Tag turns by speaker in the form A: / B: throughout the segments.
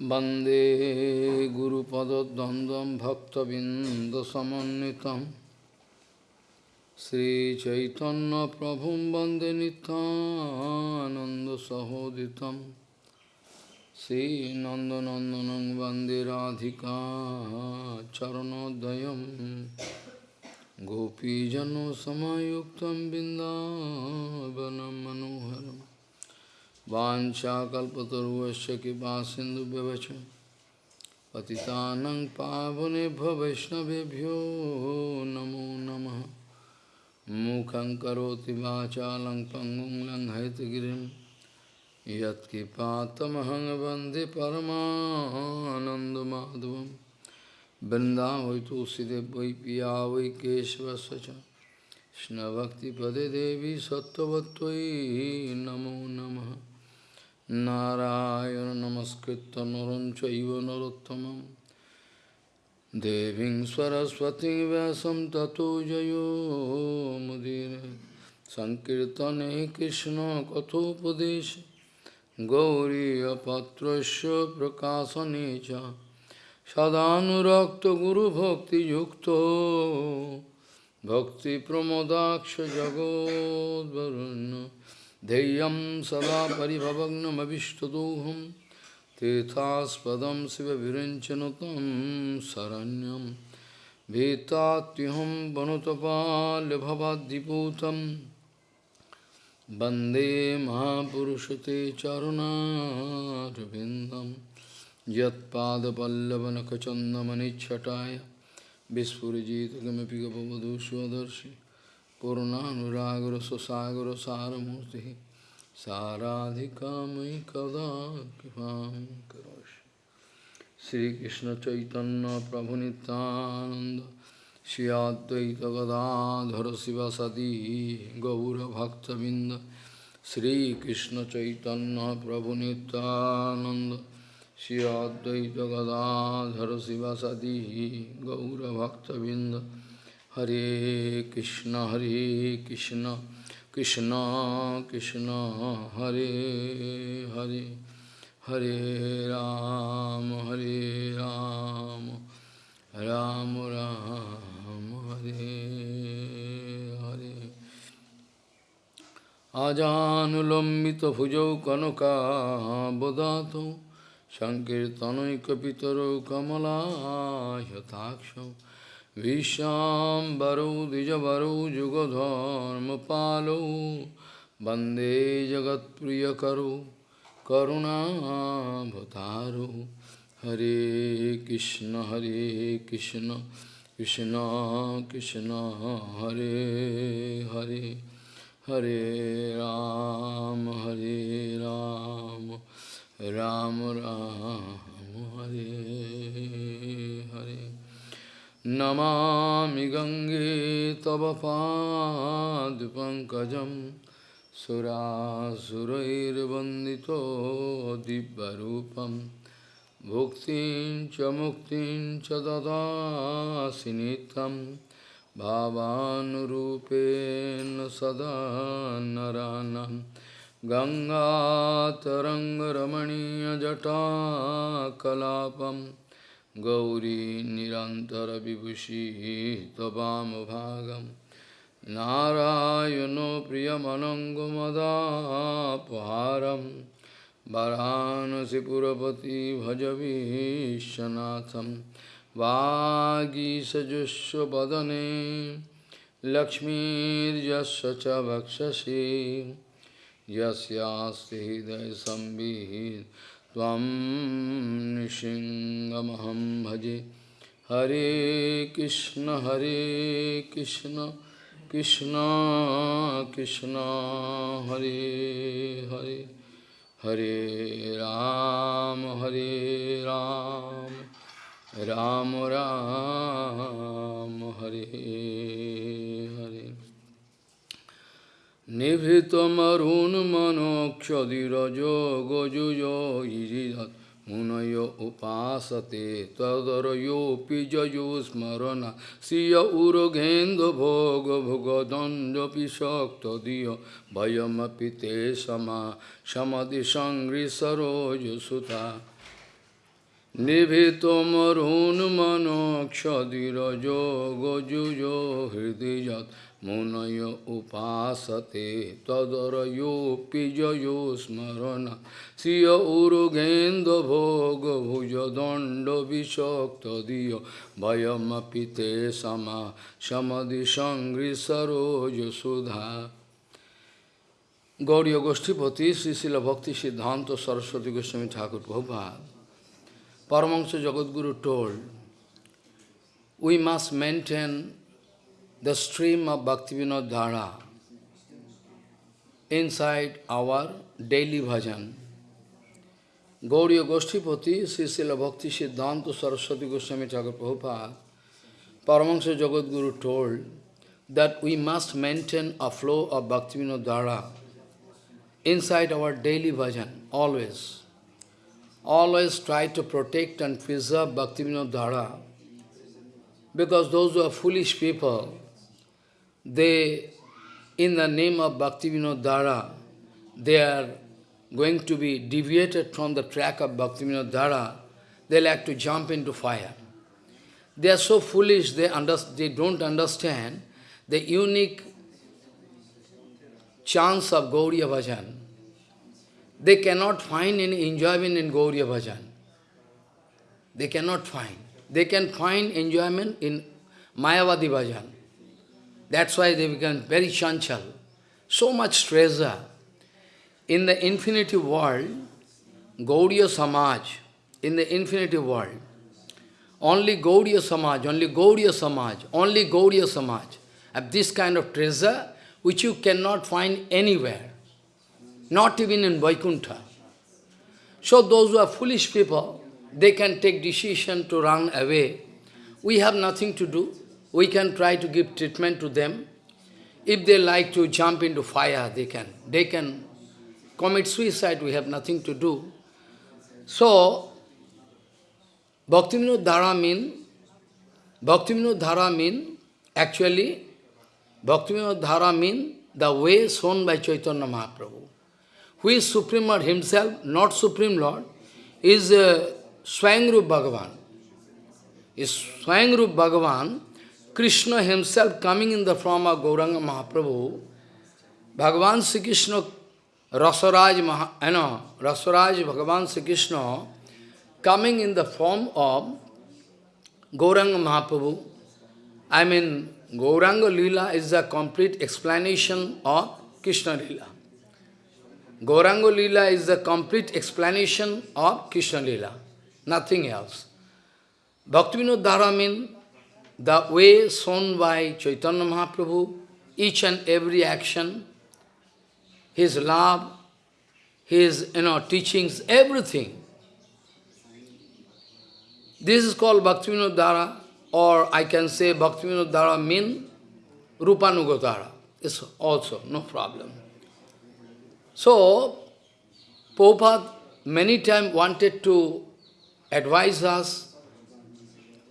A: वंदे गुरुपदद्वन्द्वं भक्तबिन्दसमन्वितं श्रीचैतन्यप्रभुं वंदे नितानन्दसहोदितं श्रीनन्दनन्दनं वंदे राधिका चरणोदयं गोपीजनसमायुक्तं बिन्दावनं मनोहरम् वाञ्छाकल्पतरुवश्च कृपा सिन्धुव्यवच पतितानं पावनेभ्यो वैष्णवेभ्यो नमो नमः। मूकं करोति वाचालं पङ्गुं लङ्घयतगिरिं यत्कृपातमहं वंदे परमानन्दमाधवं। वृन्दावै तुलसीदेव वै पिया, वै केशवस्य देवी सत्त्ववत्त्वयि नमो नमः। নারায়ণ নমস্কৃত নরম চৈব নরোত্তমম দেবীং সরস্বতী ব্যাসম ততো জয়ো মুদির সংকীর্তনে কৃষ্ণ কথোপদেশ গৌরীপত্র প্রকাশনে চ সদানুরক্ত গুরুভক্তিযুক্ত ভক্তিপ্রমোদাক্ষ জগদ্বরণ্য ध्येयं सदा परिभवग्नमभिष्टदोहं तीर्थास्पदं शिवविरञ्चनुतं शरण्यं भीतात्युहं वनुतपाल्यभवाद्दिपूतं वन्दे महापुरुषते चरुणारविन्दं यत्पादपल्लवनखचन्दमनिच्छटाय विस्फुरिजित किमपि गपवधू स्वदर्शि पूर्णानुरागर सुसागर सारमूर्ति साराधिका मयि कदा कृपा करोषि श्रीकृष्ण चैतन्य प्रभु Nityanand Shri Advaita Gadadhar शिवसदी Hare Krishna, Hare Krishna, Krishna Krishna, Hare Hare, Hare Ram, Hare Ram, Ram Ram, Hare Hare. Ajanulambita bhujau kanaka bodhato, Sankirtanoikapitaro kamala yataksham. विश्वाम्बरौ द्विजवरौ जुगधर्मपालौ वंदे जगत्प्रियकरो करुणाभतारो। हरे कृष्ण हरे कृष्ण कृष्ण कृष्ण, हरे हरे हरे राम हरे राम राम राम, हरे हरे। नमामि गङ्गे तव पादपङ्कजं सुरासुरैर्वन्दितो दिव्यरूपं। भुक्तिं च मुक्तिं च ददासि नित्यं। भावानुरूपेण सदा नरानं। गङ्गातरङ्गरमणीयजटाकलापम् गौरी निरन्तरविभूषिः त्ववामभागं नारायणो प्रियमनङ्गमदापहारं वरानसिपुरपति भजवीशनाथं वागीसजुष्वदने लक्ष्मीर्यस्य च वक्षसि यस्यास्ति हृदयसंवित् त्वं नृसिंहमहं भजे। हरे कृष्ण हरे कृष्ण कृष्ण कृष्ण, हरे हरे। हरे राम हरे राम। राम राम, हरे। Nibhitamarun manokshadirajo gojujo iridat munayo upasate pija pijayo smarana siya urogendo bhoga bhogadanda pishakta diya bhayamapite sama samadhi sangri sarojo suta Nibhitamarun manokshadirajo gojujo hridijat मुनय उपासते तदरयोऽपि जयो स्मरण श्रिय उरुगेन्द्रभोगभुजदण्डविषक्तदीय भयमपि ते समा समदिसङ्घ्रिसरोजसुधा Gauriya Goshtipati, Srila Bhakti Siddhanta Saraswati Goswami Thakur Prabhupada, Paramahansa Jagadguru told, we must maintain the stream of Bhaktivinoda Dhara inside our daily bhajan. Gauriya Goshtipati, Srila Bhakti Siddhanta Saraswati Goswami Thakur Prabhupada, Paramahansa Jagadguru told that we must maintain a flow of Bhaktivinoda Dhara inside our daily bhajan, always. Always try to protect and preserve Bhaktivinoda Dhara. Because those who are foolish people, they, in the name of Bhaktivinoda Dhara, they are going to be deviated from the track of Bhaktivinoda Dhara, they like to jump into fire. They are so foolish, they, under, they don't understand the unique chance of Gauriya Bhajan. They cannot find any enjoyment in Gauriya Bhajan. They cannot find. They can find enjoyment in Mayavadi Bhajan. That's why they become very chanchal. So much treasure. In the infinity world, Gauriya Samaj, in the infinity world, only Gauriya Samaj, only Gauriya Samaj, only Gauriya Samaj have this kind of treasure which you cannot find anywhere, not even in Vaikuntha. So those who are foolish people, they can take decision to run away. We have nothing to do. We can try to give treatment to them. If they like to jump into fire, they can. They can commit suicide, we have nothing to do. So, Bhaktivinoda Dhara mean, Bhaktivinoda Dhara mean, actually, Bhaktivinoda Dhara mean the way shown by Chaitanya Mahaprabhu. Who is Supreme Lord himself, not Supreme Lord, is uh, Swayangrup Bhagavan. Is Swayangrup Bhagavan, Krishna himself coming in the form of Gauranga Mahaprabhu, Bhagavan Sri Krishna, Rasaraj, Maha, eh, you know, Rasaraj Bhagavan Sri Krishna, coming in the form of Gauranga Mahaprabhu, I mean, Gauranga Lila is the complete explanation of Krishna Lila. Gauranga Lila is the complete explanation of Krishna Lila, nothing else. Bhaktivinoda Dhara means the way shown by Chaitanya Mahaprabhu, each and every action, his love, his you know, teachings, everything. This is called Bhaktivinoda Dhara or I can say Bhaktivinoda Dhara mean Rupanuga It's also no problem. So, Prabhupada many times wanted to advise us,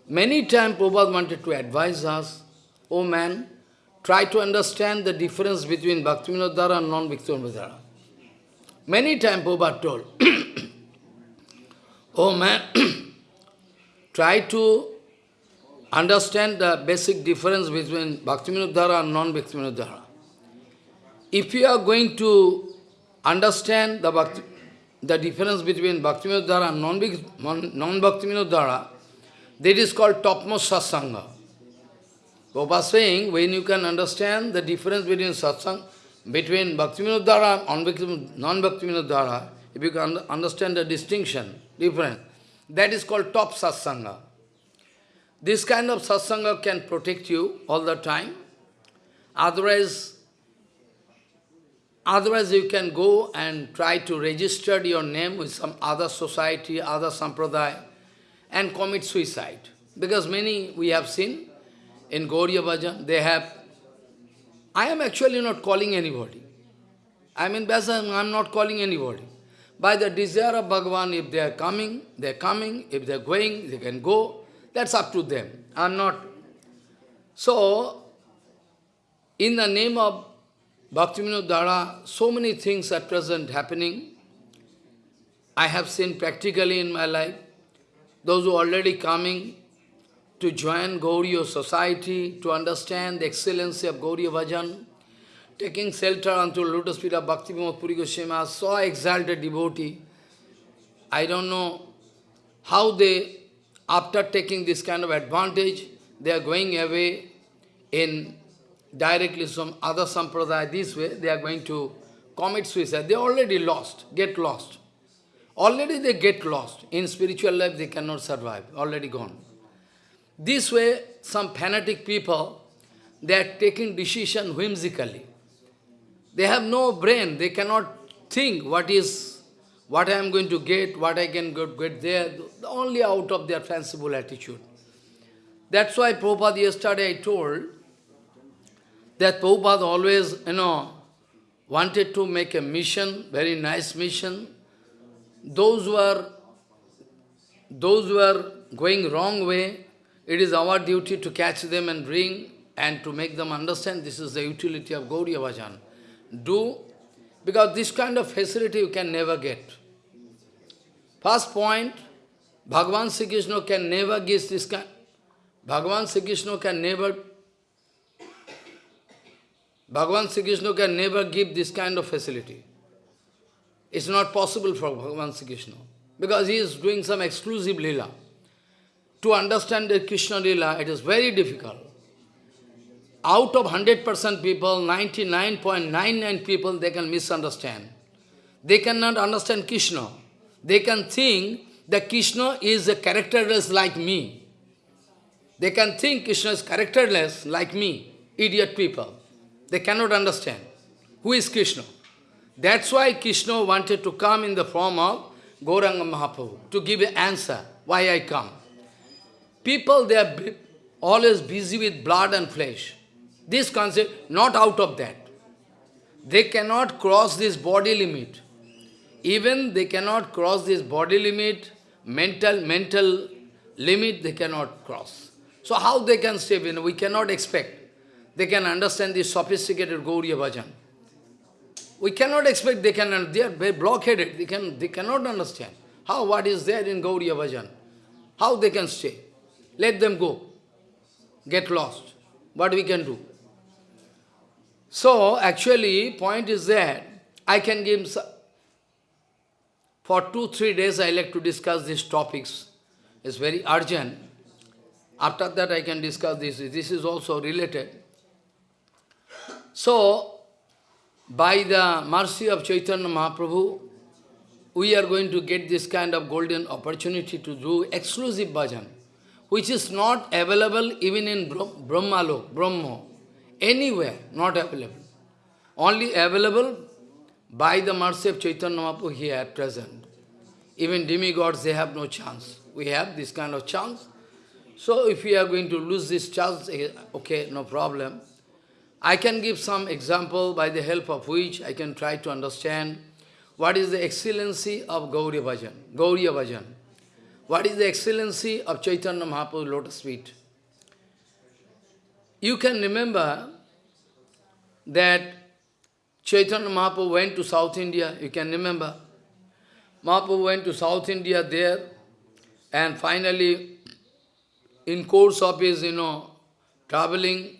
A: many times Prabhupada wanted to advise us, oh man, try to understand the difference between Bhaktivinoda Dhara and non-Bhaktivinoda. Many times Prabhupada told, oh man, try to understand the basic difference between Bhaktivinoda Dhara and non-Bhaktivinoda. If you are going to understand the, Bhakti, the difference between Bhaktivinoda Dhara and non-Bhaktivinoda Dhara, that is called topmost satsanga. Prabhupada saying, when you can understand the difference between satsang, between Bhaktivinoda and non-Bhaktivinoda Dhara, if you can understand the distinction, difference, that is called top satsanga. This kind of satsanga can protect you all the time. Otherwise, otherwise you can go and try to register your name with some other society, other sampradaya, and commit suicide. Because many we have seen in Gauriya Bhajan, they have... I am actually not calling anybody. I mean, I am not calling anybody. By the desire of Bhagavan, if they are coming, they are coming. If they are going, they can go. That's up to them. I'm not. So, in the name of Bhaktivinoda Dhara, so many things at present happening. I have seen practically in my life. Those who are already coming to join Gauriya society, to understand the excellency of Gauriya Bhajan, taking shelter unto lotus feet of Bhakti Puri Goswami, so exalted devotee. I don't know how they, after taking this kind of advantage, they are going away in directly from other sampradaya this way, they are going to commit suicide. They already lost, get lost. Already they get lost. In spiritual life they cannot survive, already gone. This way, some fanatic people, they are taking decision whimsically. They have no brain, they cannot think what is, what I am going to get, what I can get there, only out of their fanciful attitude. That's why Prabhupada yesterday I told that Prabhupada always, you know, wanted to make a mission, very nice mission. Those who are, those who are going wrong way, it is our duty to catch them and bring and to make them understand this is the utility of Gauriya Bhajan. Do, because this kind of facility you can never get. First point, Bhagavan Sri Krishna can never give this kind, Bhagavan Sri Krishna can never Bhagavan Sri Krishna can never give this kind of facility. It's not possible for Bhagavan Sri Krishna. Because he is doing some exclusive lila. To understand the Krishna lila, it is very difficult. Out of 100% people, 99.99 people, they can misunderstand. They cannot understand Krishna. They can think that Krishna is a characterless like me. They can think Krishna is characterless like me, idiot people. They cannot understand who is Krishna. That's why Krishna wanted to come in the form of Gauranga Mahaprabhu, to give an answer, why I come. People, they are always busy with blood and flesh. This concept, not out of that. They cannot cross this body limit. Even they cannot cross this body limit, mental, mental limit they cannot cross. So how they can stay in? We cannot expect they can understand this sophisticated Gauriya Bhajan. We cannot expect they can, they are very blockheaded, they, can, they cannot understand. How, what is there in Gauriya Bhajan? How they can stay? Let them go. Get lost. What we can do? So, actually, point is that I can give, for two, three days I like to discuss these topics. It's very urgent. After that I can discuss this. This is also related. So, by the mercy of Chaitanya Mahaprabhu, we are going to get this kind of golden opportunity to do exclusive bhajan, which is not available even in Brahmalok, Brahma, anywhere, not available. Only available by the mercy of Chaitanya Mahaprabhu here at present. Even demigods, they have no chance. We have this kind of chance. So if we are going to lose this chance, eh, okay, no problem. I can give some example by the help of which I can try to understand what is the excellency of Gauriya Bhajan, Gauriya Bhajan. What is the excellency of Chaitanya Mahaprabhu lotus feet? You can remember that Chaitanya Mahaprabhu went to South India, you can remember. Mahaprabhu went to South India there and finally in course of his, you know, traveling,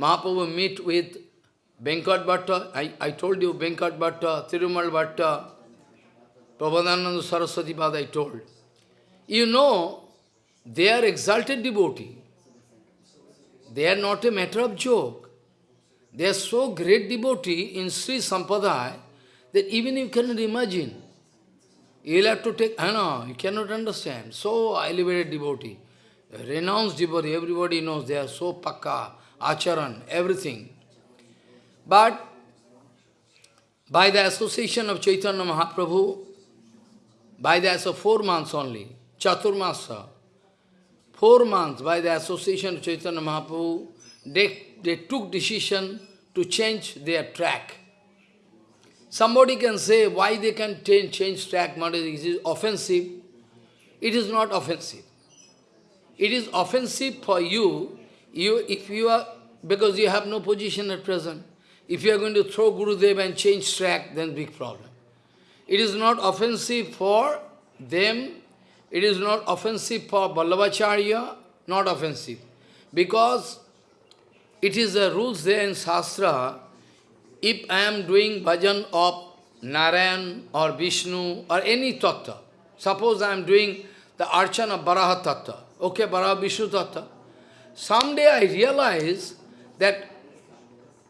A: Mahaprabhu meet with Venkat Bhatta, I, I told you Venkat Bhatta, Thirumal Bhatta, Prabhupada Saraswati Pada I told. You know, they are exalted devotee. They are not a matter of joke. They are so great devotee in Sri Sampradaya that even you cannot imagine. You'll have to take, I know, you cannot understand. So elevated devotee, renounced devotee, everybody knows they are so pakka, acharan, everything. But by the association of Chaitanya Mahaprabhu, by the of four months only, Chaturmasa, four months by the association of Chaitanya Mahaprabhu, they, they took decision to change their track. Somebody can say why they can change, track, it is offensive. It is not offensive. It is offensive for you you, if you are, because you have no position at present, if you are going to throw Guru Gurudev and change track, then big problem. It is not offensive for them it is not offensive for Vallabhacharya, not offensive. Because it is the rules there in Shastra, if I am doing bhajan of Narayan or Vishnu or any tattva, suppose I am doing the archana of Baraha tattva, okay, Baraha Vishnu tattva, someday I realize that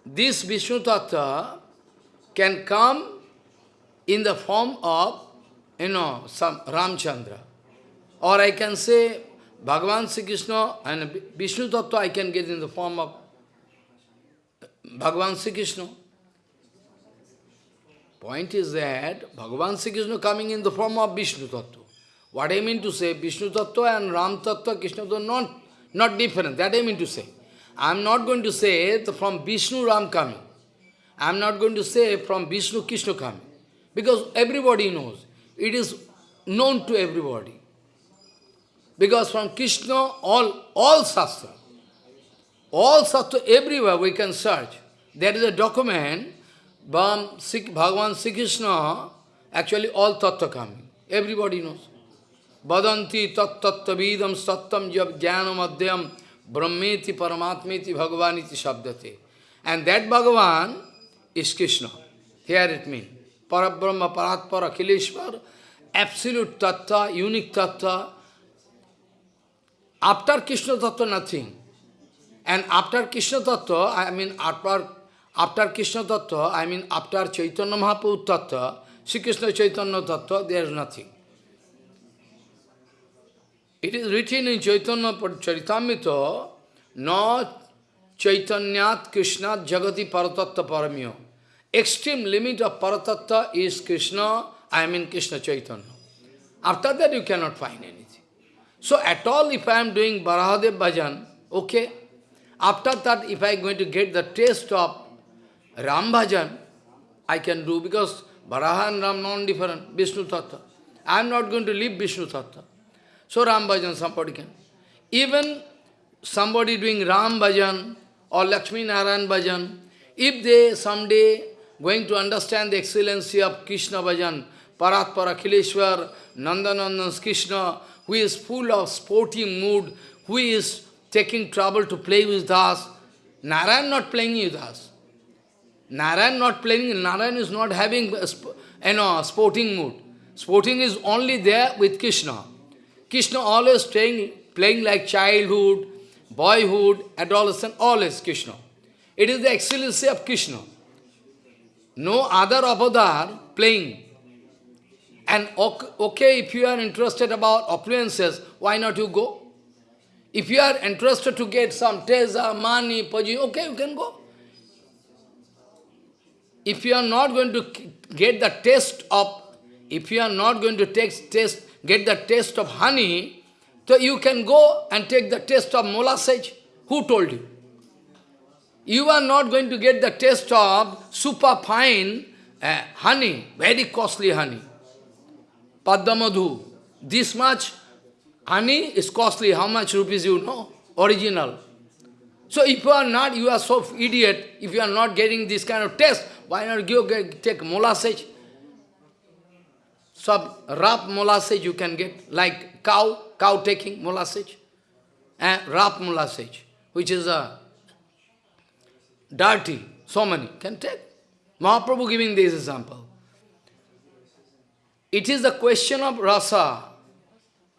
A: this Vishnu tattva can come in the form of, you know, some Ramchandra. Or I can say Bhagavan Sri Krishna and Vishnu Tattva I can get in the form of Bhagavan Sri Krishna. Point is that Bhagavan Sri Krishna coming in the form of Vishnu Tattva. What I mean to say, Vishnu Tattva and Ram Tattva, Krishna Tattva, not, not different. That I mean to say. I am not going to say from Vishnu Ram coming. I am not going to say from Vishnu Krishna coming. Because everybody knows. It is known to everybody. Because from Krishna, all, all Shastra, all Shastra, everywhere we can search. There is a document, from Bhagavan Sri Krishna, actually all Tattva coming. Everybody knows. Badanti tat tattavidam sattam jab jnanam adhyam brahmeti paramatmeti bhagavaniti shabdate. And that Bhagavan is Krishna. Here it means. Parabrahma, Paratpara, Akhileshwar, absolute tattva, unique tattva, after Krishna Tattva, nothing. And after Krishna Tattva, I mean after, after Krishna Tattva, I mean after Chaitanya Mahaprabhu Tattva, Sri Krishna Chaitanya Tattva, there is nothing. It is written in Chaitanya Charitamrita, not Chaitanyat Krishna Jagati Paratatta Paramyo. Extreme limit of Paratatta is Krishna, I mean Krishna Chaitanya. After that you cannot find anything. So at all, if I am doing Barahadev bhajan, okay. After that, if I am going to get the taste of Ram bhajan, I can do because Baraha and Ram non-different, Vishnu Tattva. I am not going to leave Vishnu Tattva. So Ram bhajan somebody. Even somebody doing Ram bhajan or Lakshmi Narayan bhajan, if they someday going to understand the excellency of Krishna bhajan, Paratpara, Khileshwar, Nandanandan Krishna, who is full of sporting mood, who is taking trouble to play with us. Narayan not playing with us. Narayan not playing, Narayan is not having you know, sporting mood. Sporting is only there with Krishna. Krishna always playing, playing like childhood, boyhood, adolescent, always Krishna. It is the excellency of Krishna. No other avatar playing. And okay, if you are interested about opulences, why not you go? If you are interested to get some teza, money, okay, you can go. If you are not going to get the taste of, if you are not going to take taste, get the taste of honey, so you can go and take the taste of molasses. Who told you? You are not going to get the taste of super fine uh, honey, very costly honey. Padma This much honey is costly. How much rupees you know? Original. So if you are not, you are so idiot, if you are not getting this kind of taste, why not get, take molasses? Some rough molasses you can get, like cow, cow taking molasses. And rough molasses, which is a dirty, so many, can take. Mahaprabhu giving this example. It is the question of rasa.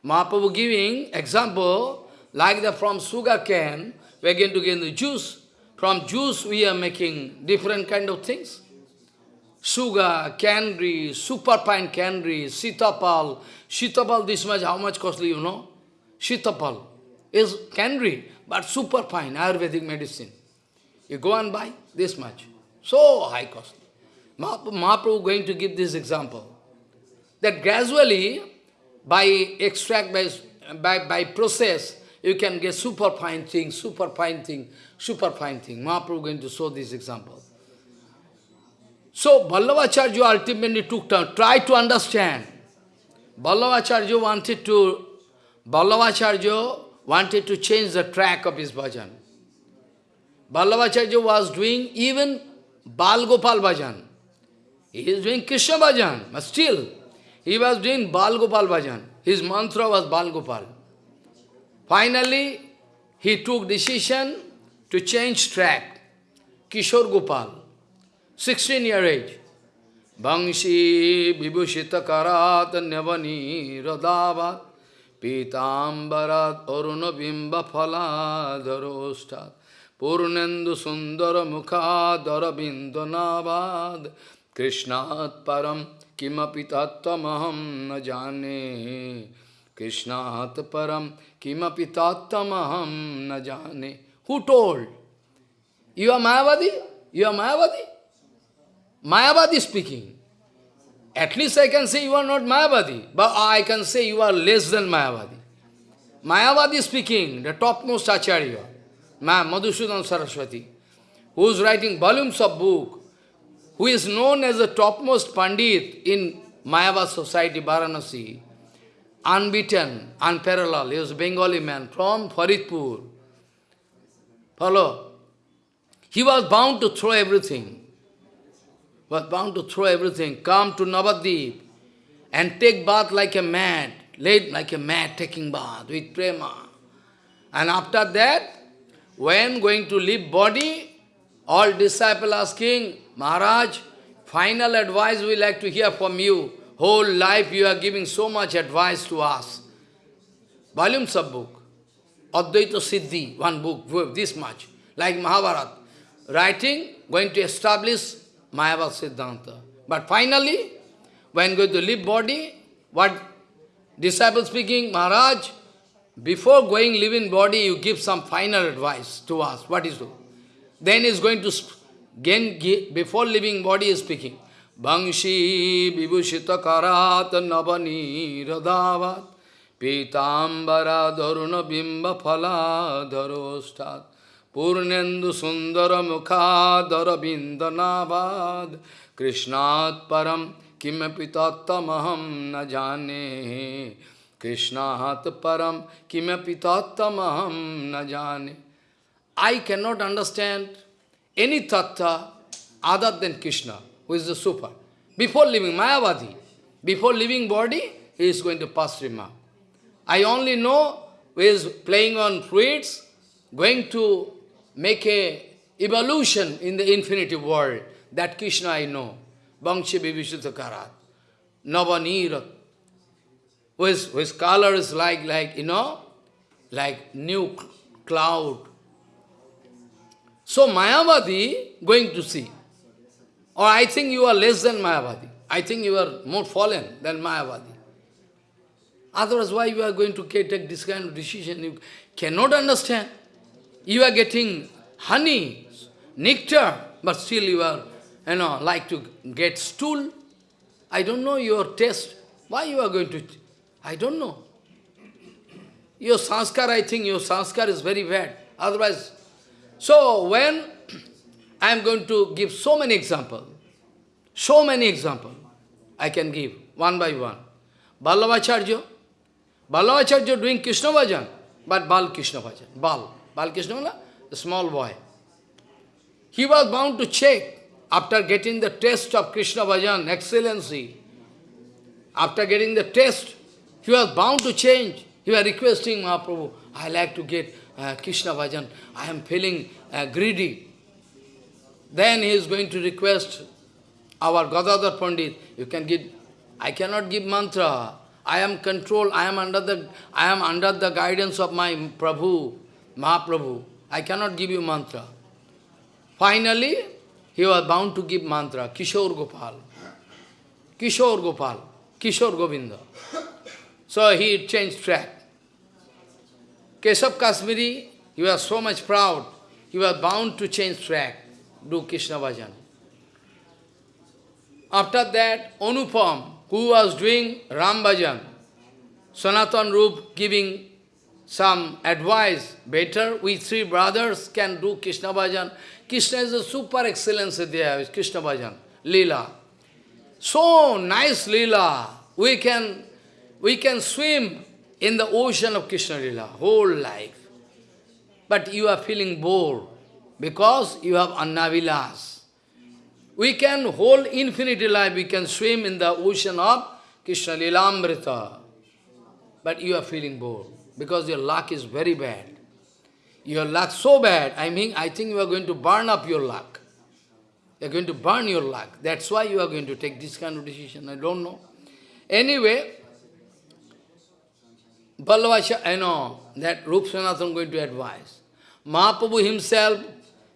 A: Mahaprabhu giving example, like the from sugar cane, we are going to get the juice. From juice we are making different kind of things. Sugar, candy, super fine candy, sitapal. Sitapal this much, how much costly you know? Sitapal is candy, but super fine, Ayurvedic medicine. You go and buy this much. So high costly. Mahaprabhu going to give this example that gradually, by extract, by, by, by process, you can get super fine thing, super fine thing, super fine thing. Mahaprabhu going to show this example. So, Vallabhacharya ultimately took time, try to understand. Vallabhacharya wanted to, Vallabhacharya wanted to change the track of his bhajan. Vallabhacharya was doing even Bal Gopal He is doing Krishna bhajan, but still, he was doing Bal Gopal Bhajan. His mantra was Bal Gopal. Finally, he took decision to change track. Kishore Gopal, 16 year age. Bangshi vibhushita karat nyavani radavat pitambarat aruna bimba phaladharostat purnendu sundara mukhadara bindonavad krishnat param kimapi tattamaham na jane krishnat param kimapi tattamaham na Who told? You are Mayavadi? You are Mayavadi? Mayavadi speaking. At least I can say you are not Mayavadi, but I can say you are less than Mayavadi. Mayavadi speaking, the topmost Acharya, Ma Madhusudan Saraswati, who is writing volumes of book, who is known as the topmost Pandit in Mayavad society, Varanasi, unbeaten, unparalleled. He was a Bengali man from Faridpur. Follow? He was bound to throw everything was bound to throw everything, come to Navadip and take bath like a mad, late like a mad taking bath with prema. And after that, when going to leave body, all disciples asking, Maharaj, final advice we like to hear from you. Whole life you are giving so much advice to us. Volumes of book. Advaita Siddhi, one book, this much. Like Mahabharata. Writing, going to establish Mayavad Siddhanta. But finally, when going to leave body, what disciple speaking, Maharaj, before going living body, you give some final advice to us. What is it? Then is going to, again, before leaving body is speaking. Bangshi vibhushita karat navani radavat pitambara dharuna bimba phala dharostat Purnendu sundara mukhadara bindanavad Krishnat param kimapi tattamaham na jane Krishnat param kimapi tattamaham na jane I cannot understand any tattva other than Krishna, who is the super. Before leaving Mayavadi, before leaving body, he is going to pass remark. I only know who is playing on fruits, going to make a evolution in the infinity world. That Krishna I know. Bangshi Vibhishita Karat. Navanira. Whose, whose color is like, like, you know, like new cloud. So Mayavadi going to see. Or I think you are less than Mayavadi. I think you are more fallen than Mayavadi. Otherwise, why you are going to take this kind of decision? You cannot understand. You are getting honey, nectar, but still you are, you know, like to get stool. I don't know your taste. Why you are going to, I don't know. Your sanskar, I think your sanskar is very bad. Otherwise, so when I am going to give so many examples, so many examples I can give, one by one. Vallabhacharya, Vallabhacharya doing Krishna Bhajan, but Bal Krishna Bhajan, Bal. Balkrishna, the small boy. He was bound to check after getting the taste of Krishna Bhajan, excellency. After getting the taste, he was bound to change. He was requesting Mahaprabhu, I like to get uh, Krishna Bhajan. I am feeling uh, greedy. Then he is going to request our Gadadhar Pandit, you can give, I cannot give mantra. I am controlled, I am under the, I am under the guidance of my Prabhu. Mahaprabhu, I cannot give you mantra. Finally, he was bound to give mantra, Kishore Gopal. Kishore Gopal, Kishore Govinda. So he changed track. Keshav Kashmiri, he was so much proud, he was bound to change track, do Krishna Bhajan. After that, Anupam, who was doing Ram Bhajan, Sanatan Rup giving some advice, better we three brothers can do Krishna Bhajan. Krishna is a super excellence there, Krishna Bhajan, Leela. So nice Leela. We can, we can swim in the ocean of Krishna Leela, whole life. But you are feeling bored because you have Annavilas. We can, whole infinity life, we can swim in the ocean of Krishna Leela Amrita. but you are feeling bored because your luck is very bad. Your luck so bad, I mean, I think you are going to burn up your luck. You are going to burn your luck. That's why you are going to take this kind of decision. I don't know. Anyway, Ballavasha, I know that Rup Sanatana going to advise. Mahaprabhu himself,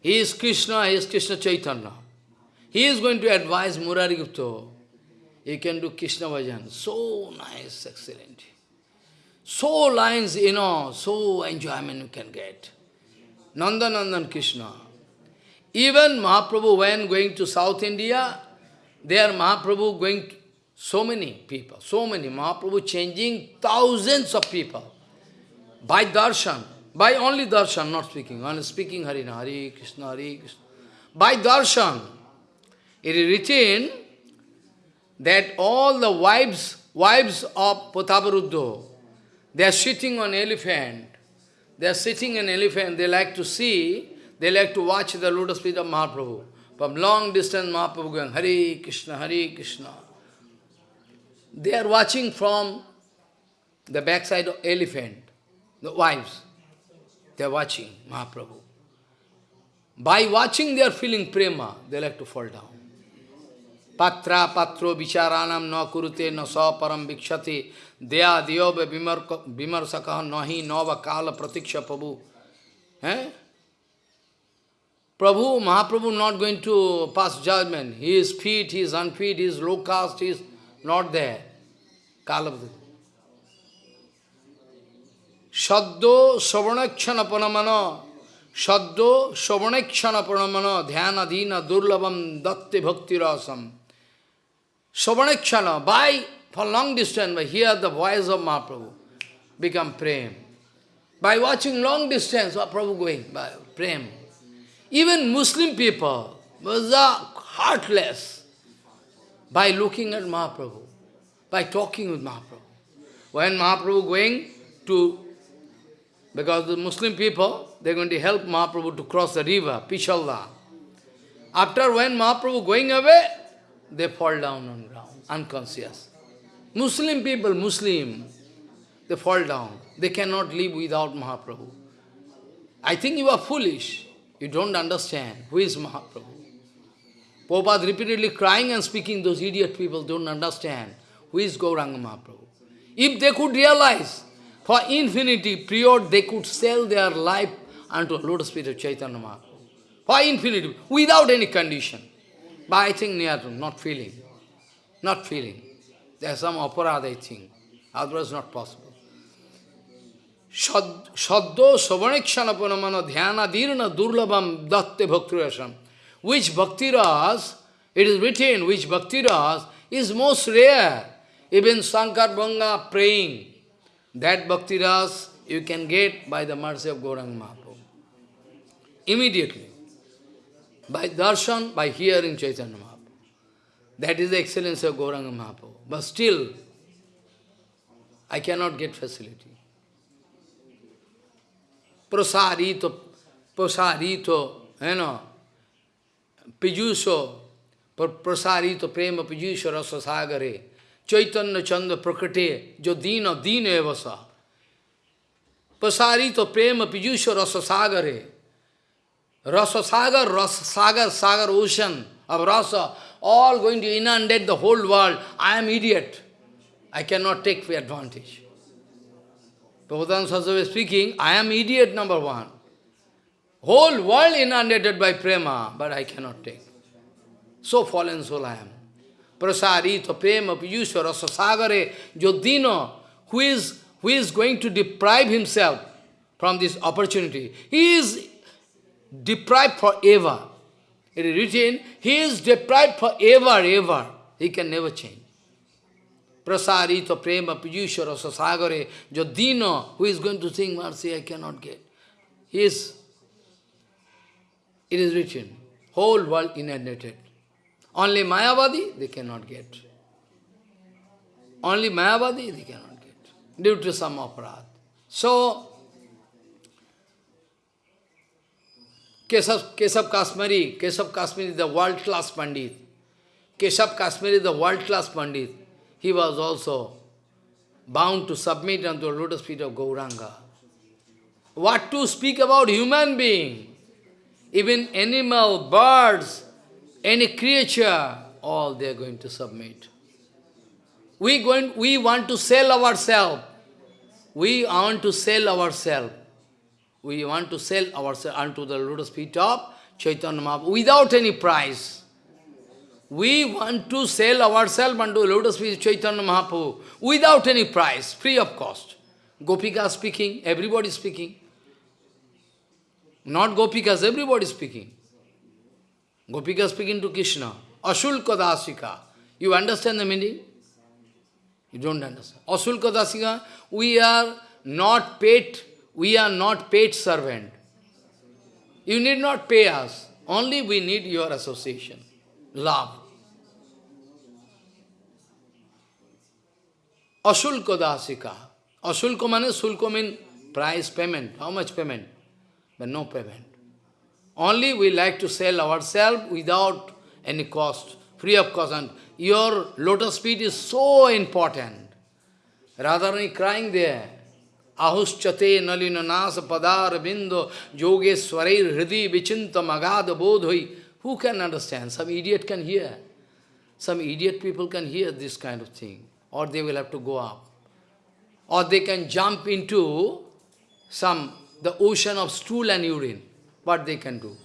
A: he is Krishna, he is Krishna Chaitanya. He is going to advise Murari Gupta. You can do Krishna Bhajan. So nice, excellent. So lines, you know, so enjoyment you can get. Nanda Nandan Krishna. Even Mahaprabhu, when going to South India, there Mahaprabhu going to, so many people, so many. Mahaprabhu changing thousands of people by darshan, by only darshan, not speaking, only speaking Harina, Hari Krishna, Hari Krishna. By darshan, it is written that all the wives, wives of Prataparudra, they are sitting on elephant. They are sitting on elephant. They like to see, they like to watch the lotus feet of Mahaprabhu. From long distance, Mahaprabhu going, Hare Krishna, Hare Krishna. They are watching from the backside of elephant, the wives. They are watching Mahaprabhu. By watching, they are feeling prema. They like to fall down. Patra patro vicharanam na kurute na sa param vikshati Dya diyobe vimarsaka nahi nava kala pratiksha Prabhu. Eh? Prabhu, Mahaprabhu not going to pass judgment. He is fit, he is unfit, he is low caste, he is not there. Kala Shaddo Savanakshana Panamana Shaddo Savanakshana Panamana Dhyana Dina Durlabam Datte Bhakti Rasam. Savanakshana, by for long distance, by hear the voice of Mahaprabhu, become prem. By watching long distance, Mahaprabhu going, by prem. Even Muslim people was uh, heartless by looking at Mahaprabhu, by talking with Mahaprabhu. When Mahaprabhu going to, because the Muslim people, they're going to help Mahaprabhu to cross the river, Pichalda. After when Mahaprabhu going away, they fall down on ground, unconscious. Muslim people, Muslim, they fall down. They cannot live without Mahaprabhu. I think you are foolish. You don't understand who is Mahaprabhu. Prabhupada repeatedly crying and speaking, those idiot people don't understand who is Gauranga Mahaprabhu. If they could realize, for infinity period, they could sell their life unto lotus feet of Chaitanya Mahaprabhu. For infinity, without any condition. But I think are not feeling. Not feeling. There's some aparad, I think. Otherwise not possible. Shaddo Savanekshana Panamana Dhyana Dirna Durlabam Datte Bhaktirasam. Which Bhaktiras, it is written, which Bhaktiras is most rare. Even Sankar Banga praying, that Bhaktiras you can get by the mercy of Gauranga Mahaprabhu. Immediately. By darshan, by hearing Chaitanya Mahaprabhu. That is the excellence of Gauranga Mahaprabhu. But still, I cannot get facility. Prasarito, prasarito, you know, pijuso, prasarito prema pijuso rasa sagare, chaitanya chanda prakate, jo dina dina evasa. Prasarito prema pijuso rasa sagare, rasa sagar, rasa sagar, sagar ocean of rasa, all going to inundate the whole world. I am idiot. I cannot take the advantage. Prabhupada Saraswati speaking, I am idiot number one. Whole world inundated by prema, but I cannot take. So fallen soul I am. Prasarita prema piyusha rasasagare jodino, who is, who is going to deprive himself from this opportunity. He is deprived forever. It is written, he is deprived forever, ever. He can never change. Prasarita prema piyusha rasa sagare jodino, who is going to sing mercy, I cannot get. He is, it is written, whole world inundated. Only Mayavadi, they cannot get. Only Mayavadi, they cannot get, due to some aparat. So, Keshav, Keshav Kashmiri, Keshav Kashmiri, is the world-class Pandit. Keshav Kashmiri, is the world-class Pandit. He was also bound to submit unto the lotus feet of Gauranga. What to speak about human being? Even animal, birds, any creature, all they are going to submit. We, going, we want to sell ourselves. We want to sell ourselves. We want to sell ourselves unto the lotus feet of Chaitanya Mahaprabhu without any price. We want to sell ourselves unto the lotus feet of Chaitanya Mahaprabhu without any price, free of cost. Gopika speaking, everybody speaking. Not Gopikas, everybody speaking. Gopika speaking to Krishna. Ashulka dasika. You understand the meaning? You don't understand. Asulka dasika, we are not paid, we are not paid servant. You need not pay us. Only we need your association. Love. Asulka dasika. Asulka means sulka means price payment. How much payment? But no payment. Only we like to sell ourselves without any cost, free of cost. And your lotus feet is so important. Radharani crying there. आहुश्चते नलिन नास पदार बिंद जोगे स्वरे हृदय विचिंत मगाध बोध हुई who can understand some idiot can hear some idiot people can hear this kind of thing और they will have to go up और they can jump into some the ocean of stool and urine what they can do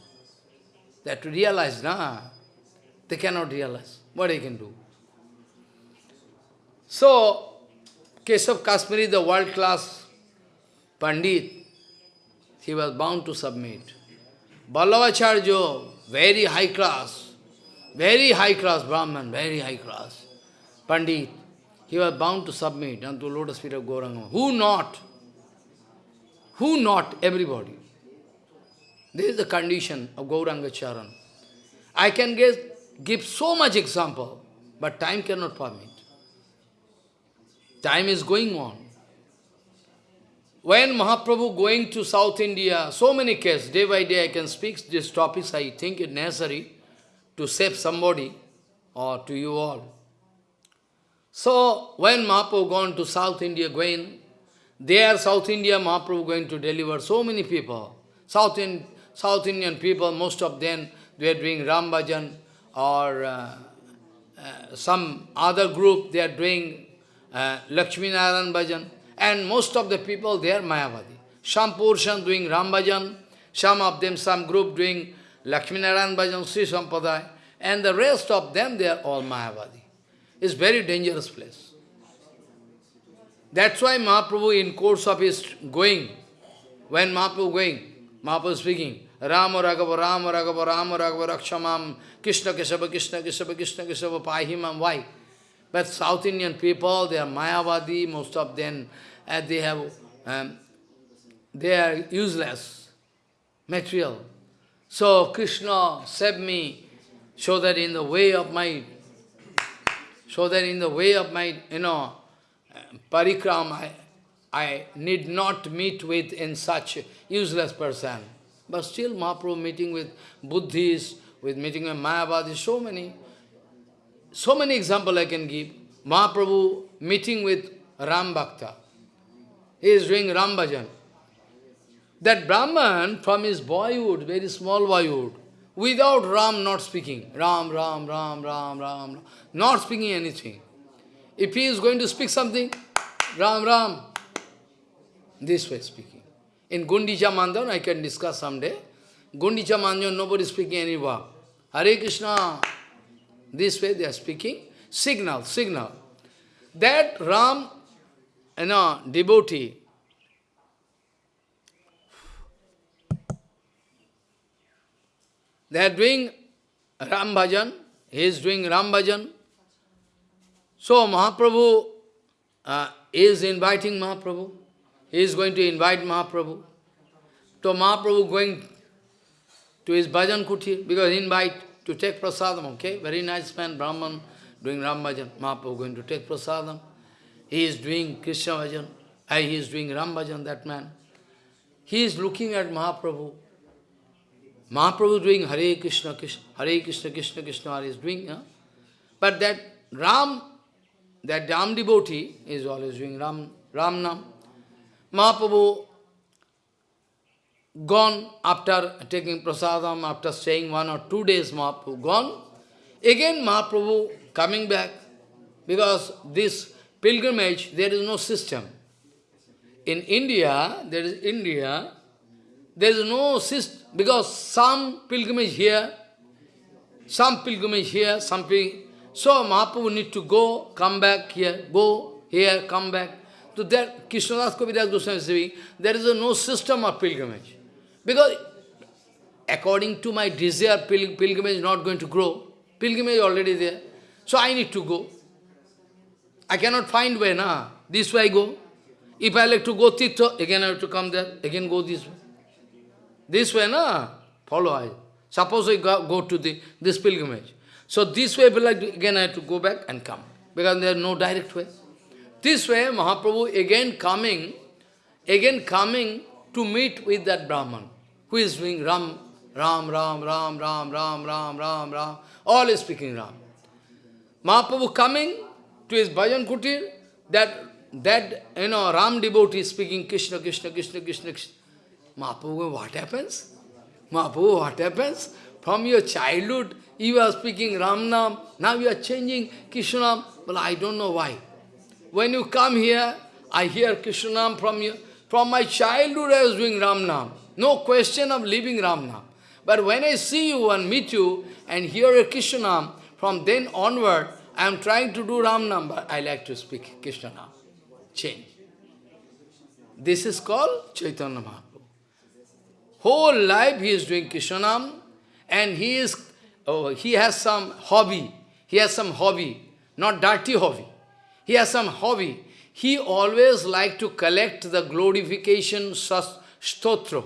A: that realise ना they can not realise what a can do so Keshav Kashmir is the world class Pandit, he was bound to submit. Vallabhacharya, very high class, very high class Brahman, very high class Pandit, he was bound to submit unto lotus feet of Gauranga. Who not? Who not? Everybody. This is the condition of Gauranga Charan. I can give so much example, but time cannot permit. Time is going on. When Mahaprabhu going to South India, so many cases, day by day I can speak these topics, I think it necessary to save somebody or to you all. So, when Mahaprabhu gone to South India, going, there South India, Mahaprabhu going to deliver so many people. South, in, South Indian people, most of them, they are doing Ram Bhajan or uh, uh, some other group, they are doing uh, Lakshmi Narayan Bhajan. And most of the people, they are Mayavadi. Some portion doing Ram Bhajan, some of them, some group doing Lakshminarayan Bhajan, Sri Sampradaya, and the rest of them, they are all Mayavadi. It's very dangerous place. That's why Mahaprabhu, in course of his going, when Mahaprabhu going, Mahaprabhu speaking, Rama Raghava, Rama Raghava, Rama Raghava, Rakshamam, Krishna Kesava, Krishna Kesava, Krishna Kesava, Pahimam. Why? But South Indian people, they are Mayavadi, most of them, and they have, um, they are useless, material. So Krishna save me, so that in the way of my, so that in the way of my, you know, parikram, I, I need not meet with in such useless person. But still Mahaprabhu meeting with Buddhists, with meeting with Mayavadis, so many, so many examples I can give. Mahaprabhu meeting with Ram Bhakta. He is doing Ram Bhajan. That Brahman from his boyhood, very small boyhood, without Ram not speaking, Ram, Ram, Ram, Ram, Ram, not speaking anything. If he is going to speak something, Ram, Ram, this way speaking. In Gundicha Mandan, I can discuss someday. Gundicha Mandan, nobody speaking any word. Hare Krishna, this way they are speaking. Signal, signal. That Ram, you know, devotee, they are doing Ram Bhajan, he is doing Ram Bhajan. So Mahaprabhu uh, is inviting Mahaprabhu. He is going to invite Mahaprabhu. So Mahaprabhu going to his bhajan kuti because invite to take prasadam, okay? Very nice man, Brahman, doing Ram bhajan. Mahaprabhu going to take prasadam. He is doing Krishna bhajan. He is doing Ram bhajan, that man. He is looking at Mahaprabhu. Mahaprabhu doing Hare Krishna, Krishna, Hare Krishna, Krishna, Krishna, Hare is doing. Huh? But that Ram that Ram devotee is always doing Ram, Ram Nam. Mahaprabhu gone after taking prasadam, after staying one or two days, Mahaprabhu gone. Again Mahaprabhu coming back, because this pilgrimage, there is no system. In India, there is India, there is no system, because some pilgrimage here, some pilgrimage here, some pilgrimage, so Mahaprabhu need to go, come back here, go here, come back. So that Krishnadas Kaviraj Goswami is saying, there is no system of pilgrimage. Because according to my desire, pil pilgrimage is not going to grow. Pilgrimage is already there. So I need to go. I cannot find way, na. This way I go. If I like to go Tirtha, again I have to come there, again go this way. This way, na. Follow I. Suppose I go, go to the this pilgrimage. So this way, like again I have to go back and come, because there is no direct way. This way, Mahaprabhu again coming, again coming to meet with that Brahman, who is doing Ram, Ram, Ram, Ram, Ram, Ram, Ram, Ram, Ram, all is speaking Ram. Mahaprabhu coming to his bhajan kutir, that, that, you know, Ram devotee speaking Krishna, Krishna, Krishna, Krishna, Krishna. Mahaprabhu, what happens? Mahaprabhu, what happens? From your childhood, you are speaking Ram Nam, now you are changing Krishna Nam. Well, I don't know why. When you come here, I hear Krishna Nam from you. From my childhood I was doing Ram Nam. No question of leaving Ram Nam. But when I see you and meet you and hear a Krishna Nam, from then onward, I am trying to do Ram Nam, but I like to speak Krishna. Change. This is called Chaitanya Mahaprabhu. Whole life he is doing Krishna and he is oh, he has some hobby. He has some hobby, not dirty hobby. He has some hobby. He always like to collect the glorification stotra.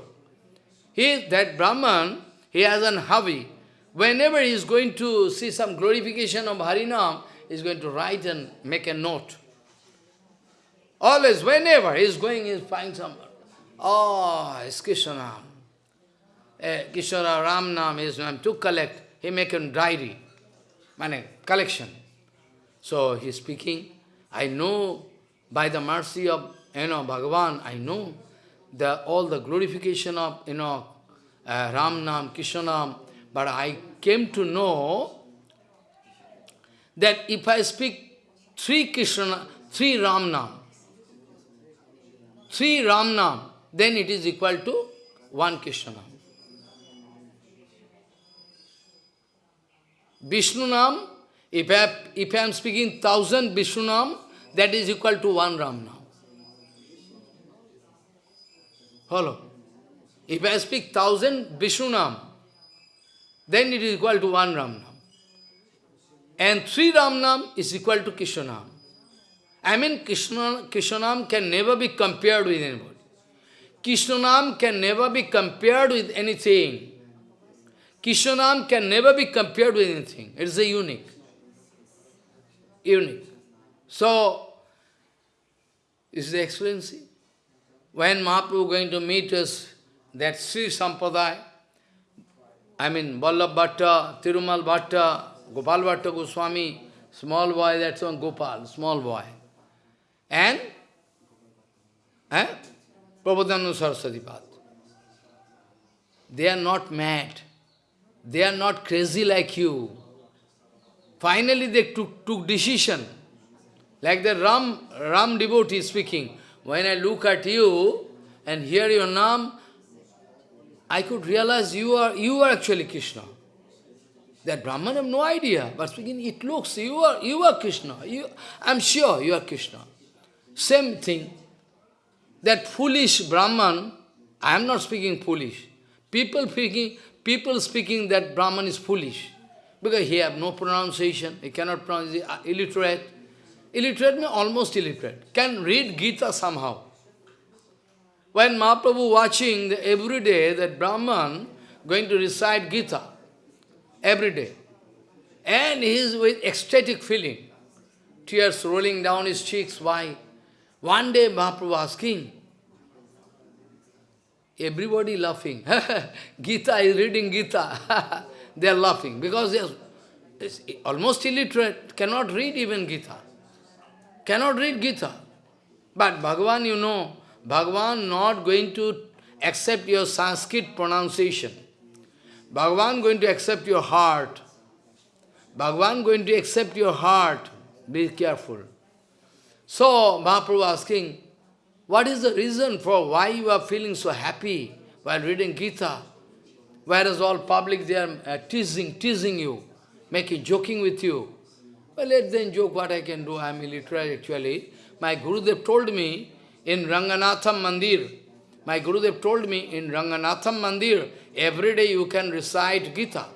A: He, that Brahman, he has an hobby. Whenever he is going to see some glorification of Harinam, he is going to write and make a note. Always, whenever he is going, he is finding some, oh, it's Krishna. Eh, Krishna Ram Nam is to collect he make a diary, mane, collection. So he is speaking, I know by the mercy of you know Bhagavan, I know the all the glorification of you know uh, Ram Nam, Krishna Nam, but I came to know that if I speak three Krishna, three Ram Nam, three Ram Nam, then it is equal to one Krishna. Vishnu Nam, if I, if I am speaking thousand Vishnu Nam, that is equal to one Ram Nam. Follow? If I speak thousand Vishnu Nam, then it is equal to one Ramnam. And three Ramnam is equal to Krishnanam. I mean, Krishna, Krishna can never be compared with anybody. Krishna Nam can never be compared with anything. Kishanam can never be compared with anything. It is a unique. Unique. So, is the excellency. When Mahaprabhu going to meet us, that Sri Sampradaya, I mean Vallabh Bhatta, Tirumal Bhatta, Gopal Bhatta Goswami, small boy, that's one Gopal, small boy. And eh, Prabhupada Saraswati Path. They are not mad. They are not crazy like you. Finally they took, took decision. Like the Ram, Ram devotee speaking. When I look at you and hear your name, I could realize you are you are actually Krishna. That Brahman have no idea, but speaking, it looks you are you are Krishna. You, I'm sure you are Krishna. Same thing. That foolish Brahman, I am not speaking foolish. People speaking, people speaking that Brahman is foolish, because he have no pronunciation, he cannot pronounce, uh, illiterate. Illiterate means almost illiterate, can read Gita somehow. When Mahaprabhu watching the, every day that Brahman going to recite Gita, every day, and he is with ecstatic feeling, tears rolling down his cheeks, why? One day Mahaprabhu asking, Everybody laughing. Gita is reading Gita. they are laughing because they are almost illiterate, cannot read even Gita. cannot read Gita. But Bhagavan, you know, Bhagavan not going to accept your Sanskrit pronunciation. Bhagavan going to accept your heart. Bhagavan going to accept your heart. Be careful. So, Mahaprabhu asking, what is the reason for why you are feeling so happy while reading Gita? Whereas all public, they are uh, teasing, teasing you, making, joking with you. Well, let them joke what I can do. I am illiterate actually. My Gurudev told me in Ranganatham Mandir, my Gurudev told me in Ranganatham Mandir, every day you can recite Gita.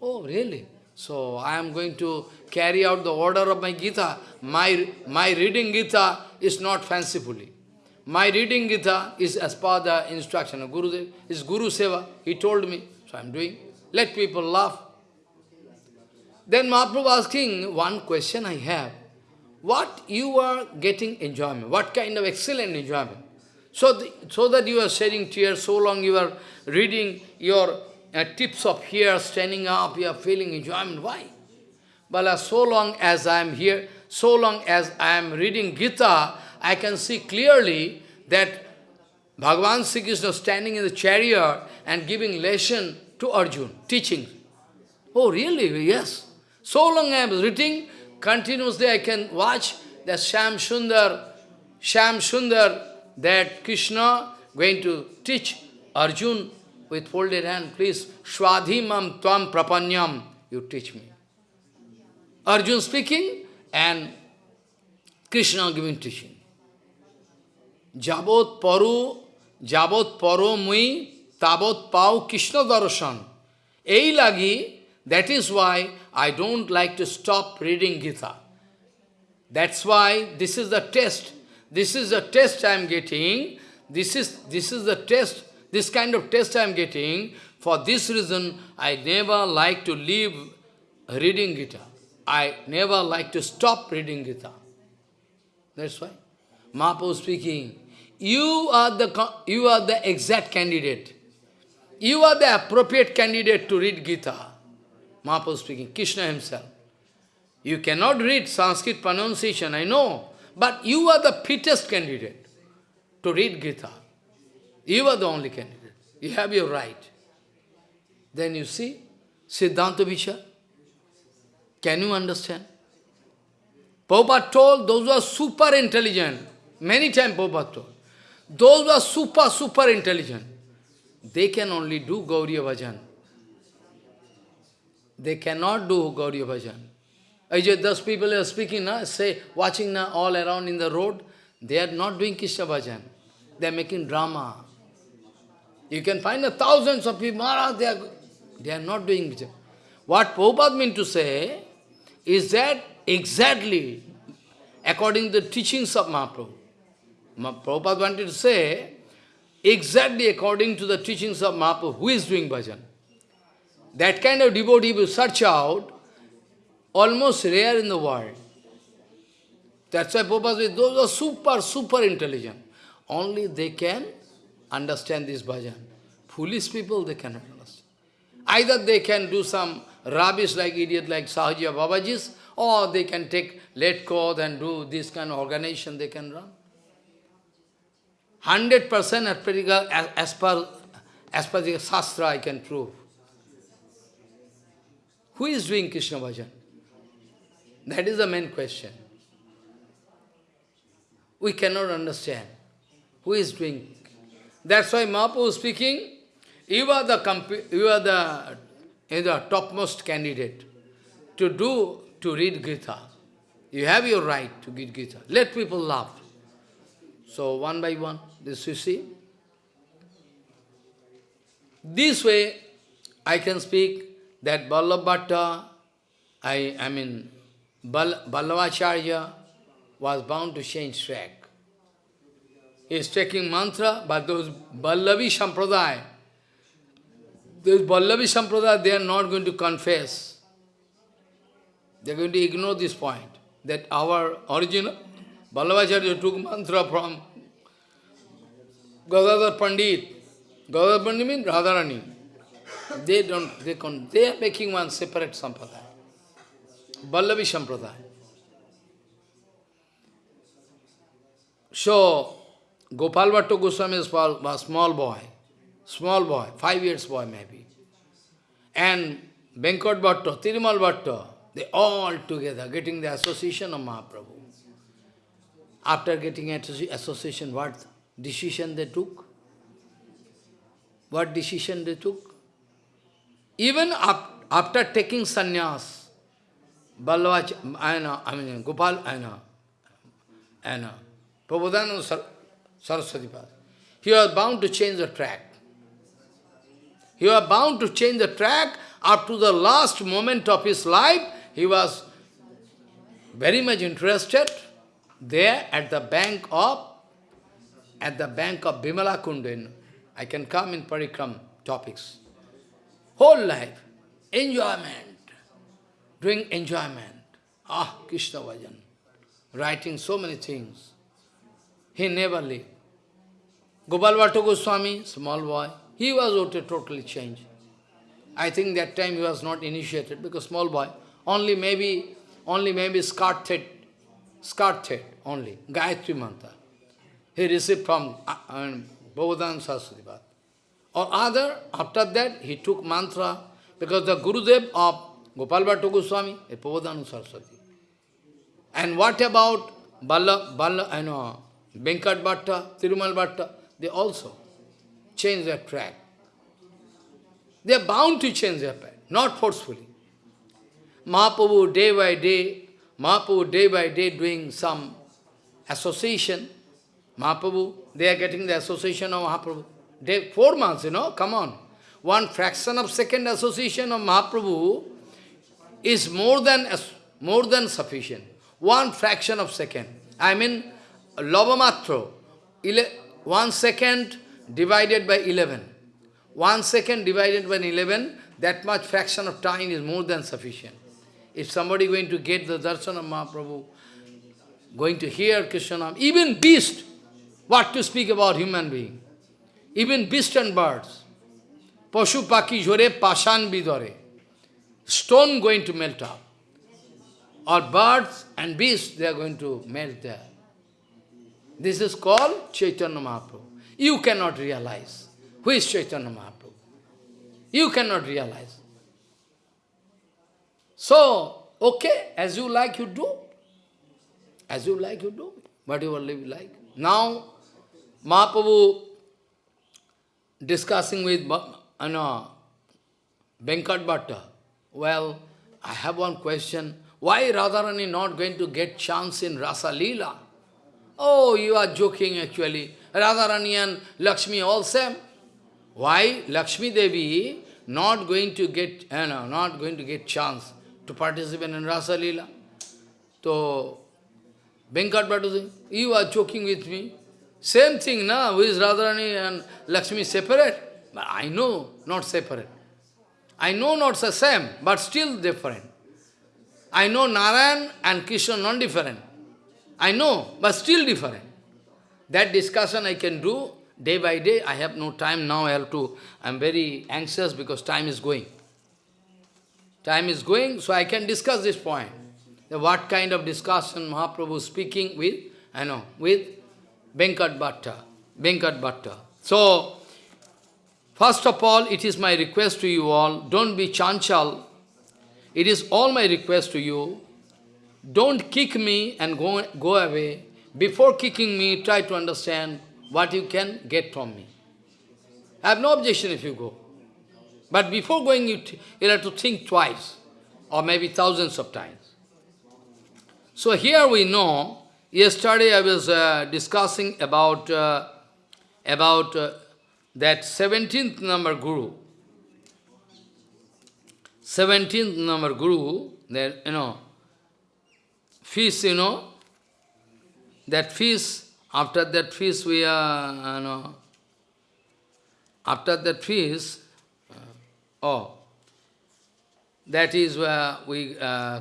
A: Oh, really? So I am going to carry out the order of my Gita. My, my reading Gita is not fancifully. My reading Gita is as per the instruction of Gurudev. It's Guru Seva. He told me. So I am doing. Let people laugh. Then Mahaprabhu asking, one question I have. What you are getting enjoyment? What kind of excellent enjoyment? So, the, so that you are shedding tears, so long you are reading your uh, tips of here, standing up, you are feeling enjoyment. Why? Bala, so long as I am here, so long as I am reading Gita, I can see clearly that Bhagavan Sri Krishna standing in the chariot and giving lesson to Arjun, teaching. Oh, really? Yes. So long I am reading, continuously I can watch that Sham Sundar, Sham Sundar, that Krishna going to teach Arjun with folded hand, please, Swadhimam Tvam Prapanyam, you teach me. Arjun speaking and Krishna giving teaching. Jabot paru, jabot paro mui, tabot pau Krishna darshan. Ei lagi, that is why I don't like to stop reading Gita. That's why this is the test. This is the test I am getting. This is, this is the test, this kind of test I am getting. For this reason, I never like to leave reading Gita. I never like to stop reading Gita. That's why. Mahaprabhu speaking, you are, the, you are the exact candidate. You are the appropriate candidate to read Gita. Mahaprabhu speaking, Krishna himself. You cannot read Sanskrit pronunciation, I know, but you are the fittest candidate to read Gita. You are the only candidate. You have your right. Then you see, Siddhanta Vichar. Can you understand? Prabhupada told those who are super intelligent, many times Prabhupada told, those who are super, super intelligent, they can only do Gauriya Bhajan. They cannot do Gauriya Bhajan. Ajay, those people are speaking now, say, watching now all around in the road, they are not doing Krishna Bhajan. They are making drama. You can find a thousands of people, Maharaj, they are, they are not doing Bhajan. What Prabhupada meant to say is that exactly according to the teachings of Mahaprabhu. Prabhupada wanted to say, exactly according to the teachings of Mahaprabhu, who is doing bhajan? That kind of devotee will search out, almost rare in the world. That's why Prabhupada says, those are super, super intelligent. Only they can understand this bhajan. Foolish people, they cannot understand. Either they can do some rubbish like idiot like Sahaja Babajis, or they can take let go and do this kind of organization they can run. 100% as, per, as, per, as per the Shastra I can prove. Who is doing Krishna bhajan? That is the main question. We cannot understand. Who is doing? That's why Mahaprabhu is speaking, you are the, you are the, you the topmost candidate to do, to read Gita. You have your right to read Gita. Let people laugh. So one by one, this you see. This way, I can speak that Vallabhatta, I, I mean, Bal, Vallabhacharya was bound to change track. He is taking mantra, but those Ballavi Sampradaya, those Ballavi Sampradaya, they are not going to confess. They are going to ignore this point, that our original, Vallabhacharya took mantra from Gadadhar Pandit. Gadadhar Pandit means Radharani. They don't, they can, they are making one separate sampradaya. Vallavi sampradaya. So, Gopal Bhatta Goswami is a small boy, small boy, five years boy maybe. And Venkat Bhatta, Tirumal Bhatta, they all together getting the association of Mahaprabhu. After getting association, what decision they took? What decision they took? Even up, after taking sannyas, Ballavach, I know, I mean, Gopal, I know, I know, Prabhupada Saraswati Pad, he was bound to change the track. He was bound to change the track up to the last moment of his life. He was very much interested there at the bank of at the bank of Bimala Kundin. I can come in Parikram topics. Whole life, enjoyment, doing enjoyment. Ah, Krishna Vajan, writing so many things. He never lived. Gopal Goswami, small boy, he was totally changed. I think that time he was not initiated because small boy, only maybe, only maybe skirt thread only, Gayatri Mantra. He received from uh, Bhavadan Saraswati Or other, after that, he took mantra because the Gurudev of Gopal Bhatta Goswami is Prabodhananda Saraswati. And what about Balla, Balla, I know, Venkat Bhatta, Tirumal Bhatta? They also change their track. They are bound to change their path, not forcefully. Mahaprabhu day by day, Mahaprabhu day by day doing some association. Mahaprabhu, they are getting the association of Mahaprabhu. Day, four months, you know, come on. One fraction of second association of Mahaprabhu is more than, more than sufficient. One fraction of second. I mean, Lavamatro, one second divided by 11. One second divided by 11, that much fraction of time is more than sufficient. If somebody going to get the darshan of Mahaprabhu, going to hear Krishna, even beast, what to speak about human being, even beast and birds, Pashu paki jore pashan bidore, stone going to melt up, or birds and beasts, they are going to melt there. This is called Chaitanya Mahaprabhu. You cannot realize. Who is Chaitanya Mahaprabhu? You cannot realize. So, okay, as you like, you do. As you like, you do. Whatever you like. Now, Mahaprabhu discussing with you know, Venkat Bhatta. Uh, well, I have one question. Why Radharani not going to get chance in Rasa Leela? Oh, you are joking actually. Radharani and Lakshmi all same. Why Lakshmi Devi not going to get, you know, not going to get chance to participate in Rasa Leela? So, Venkat Bhatta you are joking with me. Same thing? Who is Radharani and Lakshmi separate? But I know, not separate. I know not the same, but still different. I know Narayan and Krishna non-different. I know, but still different. That discussion I can do day by day. I have no time now. I have to, I'm very anxious because time is going. Time is going, so I can discuss this point. What kind of discussion Mahaprabhu speaking with, I know, with Venkat Bhatta. Venkat Bhatta. So, first of all, it is my request to you all, don't be chanchal. It is all my request to you. Don't kick me and go, go away. Before kicking me, try to understand what you can get from me. I have no objection if you go. But before going, you, you have to think twice, or maybe thousands of times. So here we know, yesterday I was uh, discussing about, uh, about uh, that 17th number Guru. 17th number Guru, that, you know, feast, you know, that feast, after that feast we are, you know, after that feast, uh, oh, that is where we, uh,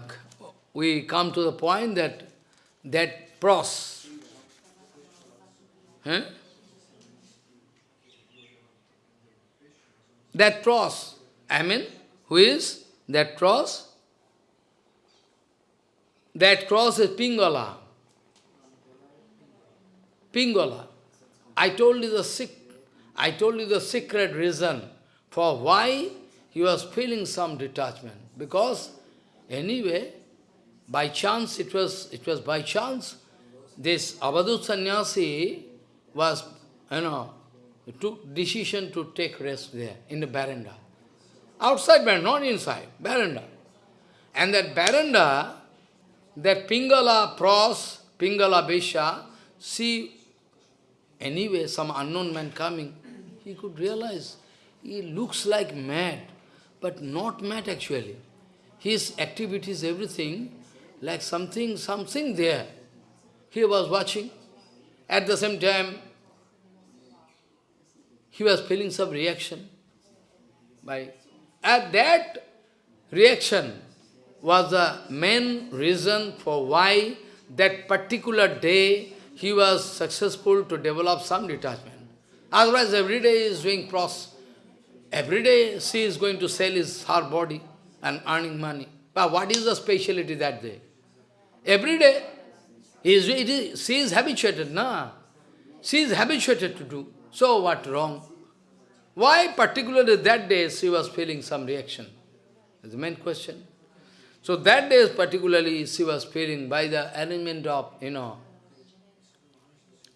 A: we come to the point that that pros, huh? that pros, I mean, who is that cross? That cross is Pingala. Pingala. I told you the sick, I told you the secret reason for why he was feeling some detachment. Because anyway, by chance, it was it was by chance, this Avadut sannyasi was, you know, took decision to take rest there in the veranda. Outside veranda, not inside, veranda. And that veranda, that Pingala pros, Pingala Besha, see anyway some unknown man coming, he could realize he looks like mad, but not mad actually. His activities, everything, like something, something there. He was watching. At the same time, he was feeling some reaction. By At that reaction was the main reason for why that particular day he was successful to develop some detachment. Otherwise, every day he is doing pros. Every day she is going to sell his her body and earning money. But what is the speciality that day? Every day, he is, it is, she is habituated, na? She is habituated to do. So what wrong? Why particularly that day she was feeling some reaction? That's the main question. So that day particularly she was feeling by the arrangement of, you know,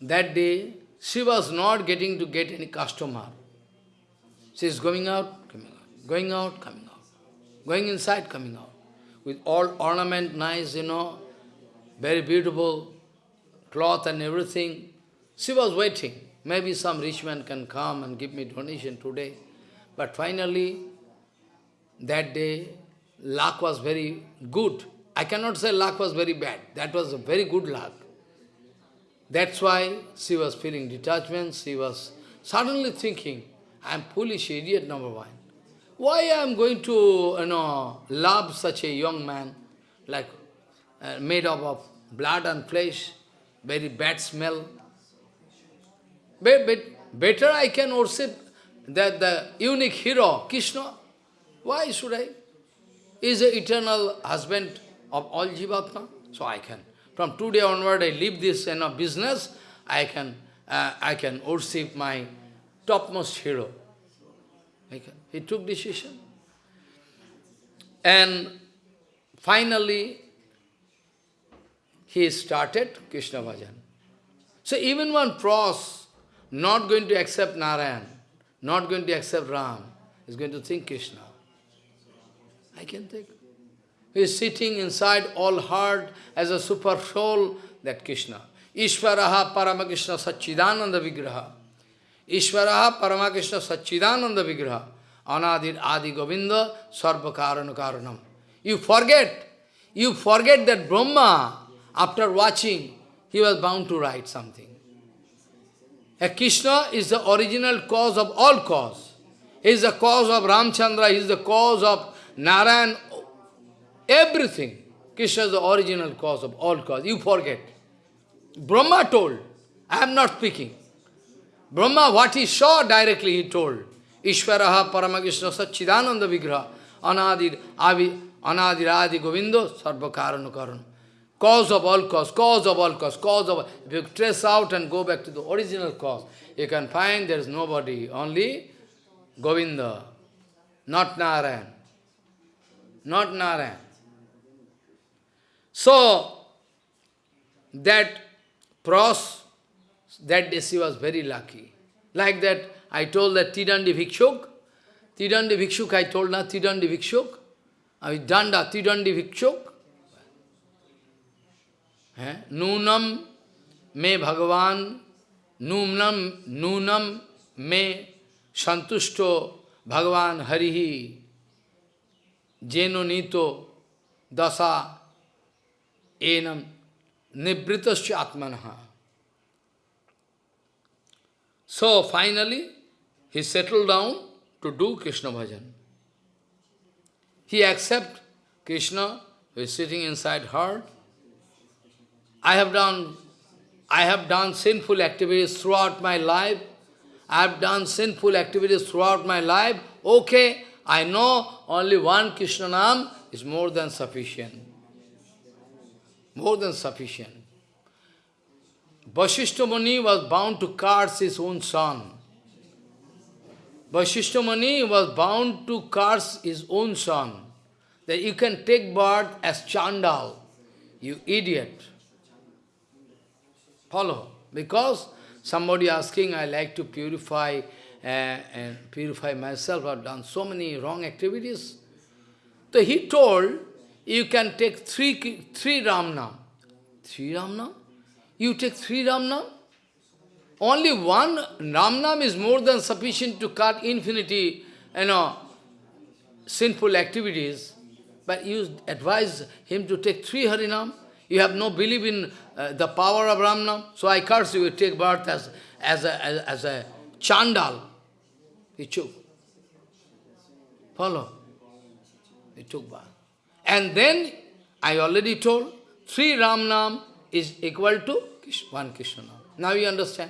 A: that day she was not getting to get any customer. She is going out, coming out, going out, coming out, going inside, coming out, with all ornament, nice, you know, very beautiful cloth and everything. She was waiting. Maybe some rich man can come and give me donation today. But finally, that day, luck was very good. I cannot say luck was very bad. That was a very good luck. That's why she was feeling detachment. She was suddenly thinking, I am foolish idiot number one. Why I am going to, you know, love such a young man, like uh, made up of blood and flesh, very bad smell. But, but better I can worship that the unique hero, Krishna. Why should I? Is the eternal husband of all Jivatma, so I can. From today onward, I leave this you know, business, I can, uh, I can worship my topmost hero. He took decision. And finally, he started Krishna Bhajan. So even one pros not going to accept Narayan, not going to accept Ram, is going to think Krishna. I can think. He is sitting inside all heart as a super soul, that Krishna. Ishvaraha Paramakrishna Satchidananda Vigraha. Ishvaraha Paramakrishna Satchidananda Vigraha. Anadir Adi Govinda Sarva Karana Karanam. You forget, you forget that Brahma, after watching, he was bound to write something. A Krishna is the original cause of all cause. He is the cause of Ramchandra, he is the cause of Narayan, everything. Krishna is the original cause of all cause. You forget. Brahma told, I am not speaking. Brahma, what he saw directly, he told. Ishvaraha Paramakrishna Satchidananda Vigraha Anadir Avi Anadir Adi Govindo Sarva Karanu Karanu. Cause of all cause, cause of all cause, cause of If you trace out and go back to the original cause, you can find there is nobody, only Govinda, not Narayan. Not Narayan. So, that pros, that day she was very lucky. Like that, I told that Tidandi Bhikshuk, Tidandi Bhikshuk, I told na Tidandi Bhikshuk, I Danda Tidandi Bhikshuk, है? नूनम में भगवान नूनम नूनम में संतुष्टो भगवान हरि। ही जेनो नीतो दशा एनम निवृत आत्मन। So finally he settle down to do Krishna bhajan he accept Krishna sitting inside heart I have done, I have done sinful activities throughout my life. I have done sinful activities throughout my life. Okay, I know only one Krishna Nam is more than sufficient. More than sufficient. Vasishta Muni was bound to curse his own son. Vasishta Muni was bound to curse his own son. That you can take birth as Chandal, you idiot. Follow. Because somebody asking, I like to purify uh, and purify myself, I've done so many wrong activities. So he told, you can take three, three Ramnam. Three Ramnam? You take three Ramnam? Only one Ramnam is more than sufficient to cut infinity, you know, sinful activities. But you advise him to take three Harinam. You have no belief in uh, the power of Ramnam. So I curse you, to take birth as, as, a, as, as a Chandal. He took. Follow? He took birth. And then, I already told, three Ramnam is equal to one Krishna Now you understand.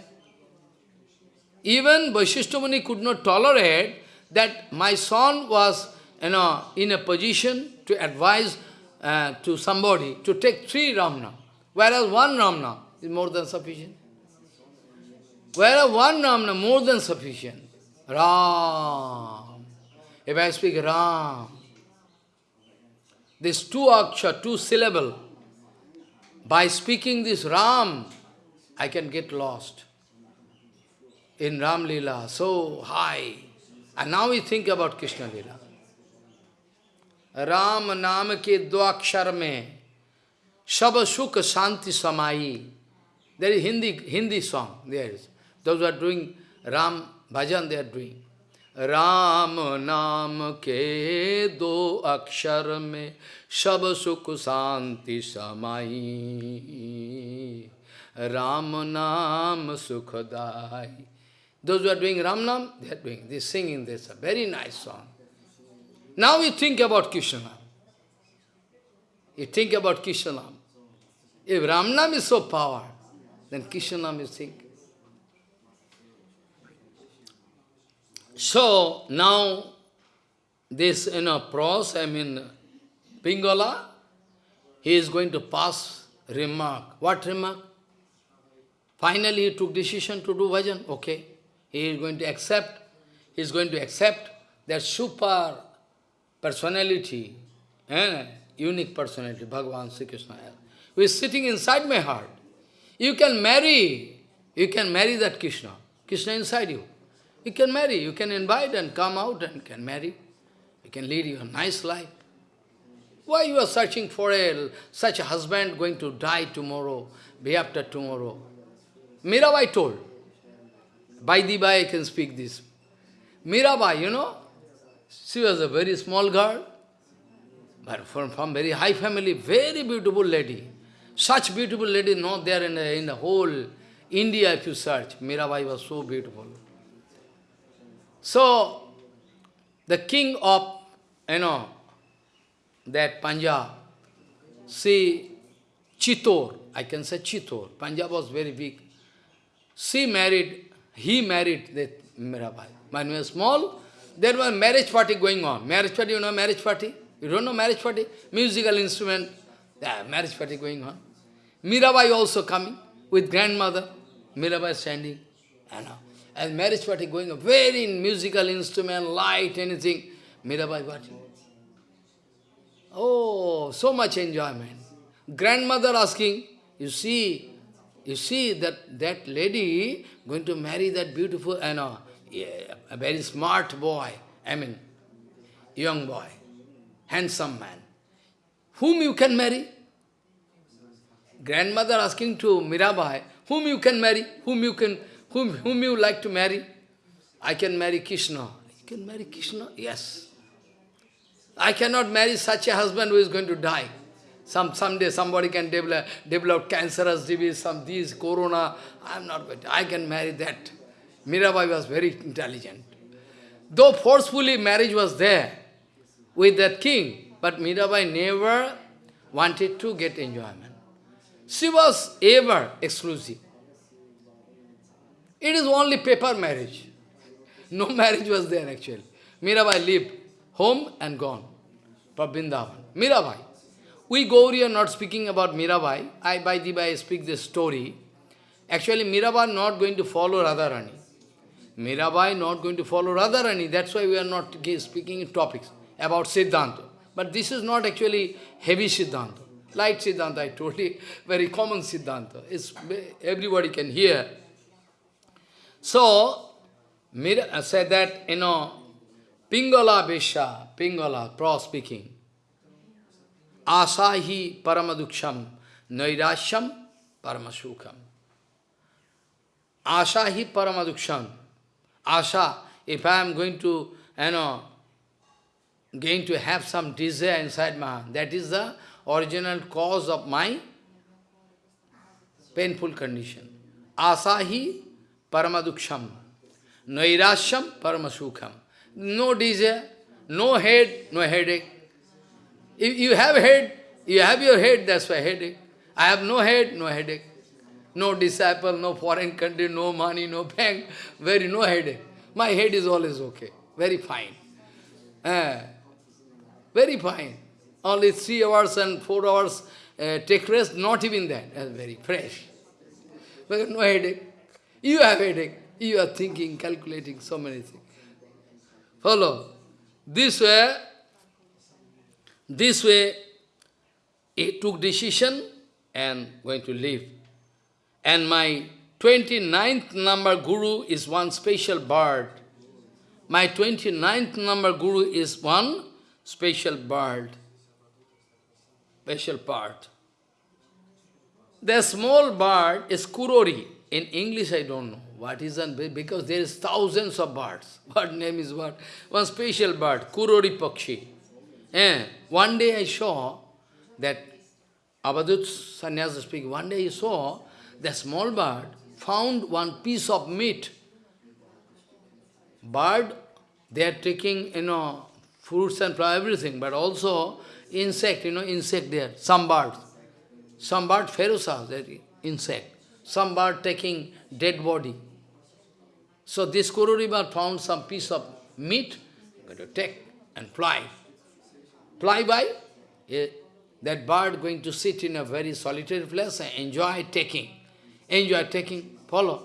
A: Even Vaishishtamuni could not tolerate that my son was you know, in a position to advise uh, to somebody to take three Ramnam, whereas one Ramnam is more than sufficient. Whereas one Ramnam more than sufficient. Ram. If I speak Ram, this two aksha, two syllable, by speaking this Ram, I can get lost in Ram Leela, so high. And now we think about Krishna Leela. राम नाम के दो अक्षर में सब सुख शांति समाई There is Hindi, Hindi song, there is. Those who are doing Ram bhajan, they are doing. Ram नाम के दो अक्षर में सब सुख शांति समाई राम नाम सुखदाई Those who are doing Ram Nam, they are doing, they are singing this, a very nice song. Now you think about Krishna. You think about Krishna. If Ramnam is so power, then Krishna is think. So now this you know pros, I mean Pingala, he is going to pass remark. What remark? Finally he took decision to do bhajan. Okay. He is going to accept, he is going to accept that super personality, eh, unique personality, Bhagavan Sri Krishna, who is sitting inside my heart. You can marry, you can marry that Krishna, Krishna inside you. You can marry, you can invite and come out and can marry. You can lead your nice life. Why you are searching for a, such a husband going to die tomorrow, day after tomorrow? Mirabai told, by the by I can speak this. Mirabai, you know, she was a very small girl, but from, from very high family, very beautiful lady. Such beautiful lady not there in the, in the whole India if you search. Mirabai was so beautiful. So, the king of, you know, that Punjab, see, Chitor, I can say Chitor, Punjab was very big. She married, he married that Mirabai. When he was small, there was marriage party going on. Marriage party, you know marriage party? You don't know marriage party? Musical instrument, yeah, marriage party going on. Mirabai also coming with grandmother. Mirabai standing. Know. And marriage party going on. Very musical instrument, light, anything. Mirabai watching. Oh, so much enjoyment. Grandmother asking, you see, you see that that lady going to marry that beautiful, know, a very smart boy, I mean, young boy, handsome man, whom you can marry? Grandmother asking to Mirabai, whom you can marry, whom you can, whom, whom you like to marry? I can marry Krishna. You can marry Krishna? Yes. I cannot marry such a husband who is going to die. Some someday somebody can develop develop cancerous disease, some these corona. I am not going to. I can marry that. Mirabai was very intelligent. Though forcefully marriage was there with that king, but Mirabai never wanted to get enjoyment. She was ever exclusive. It is only paper marriage. No marriage was there actually. Mirabai lived home and gone for Vrindavan. Mirabai. We Gauri are not speaking about Mirabai. I, by the way, speak this story. Actually, Mirabai not going to follow Radharani. Mirabai not going to follow Radharani. That's why we are not speaking in topics about Siddhanta. But this is not actually heavy Siddhanta. Light Siddhanta, I told you, very common Siddhanta. It's, everybody can hear. So, Mira said that, you know, Pingala Besha, Pingala, pro speaking, Asahi Paramaduksham, Nairasham Paramasukham. Asahi Paramaduksham. Asha, if I am going to, you know, going to have some desire inside my heart, that is the original cause of my painful condition. Asahi Paramaduksham. Nairasham Paramasukham. No desire, no head, no headache. If you have head, you have your head, that's why headache. I have no head, no headache. No disciple, no foreign country, no money, no bank, very no headache. My head is always okay, very fine. Uh, very fine. Only three hours and four hours uh, take rest, not even that. Uh, very fresh. But no headache. You have headache. You are thinking, calculating so many things. Follow. This way, this way, he took decision and going to leave. And my 29th number guru is one special bird. My 29th number guru is one special bird, special part. The small bird is kurari. In English, I don't know what is that, because there is thousands of birds. What name is what? One special bird, kurari pakshi. Eh, one day I saw that Abadut Sannyasa speaking, one day he saw the small bird found one piece of meat. Bird, they are taking, you know, fruits and flowers, everything, but also insect, you know, insect there, some birds. Some bird that insect. Some bird taking dead body. So this bird found some piece of meat, going to take and fly. Fly by, eh, that bird going to sit in a very solitary place and enjoy taking. Enjoy taking, follow.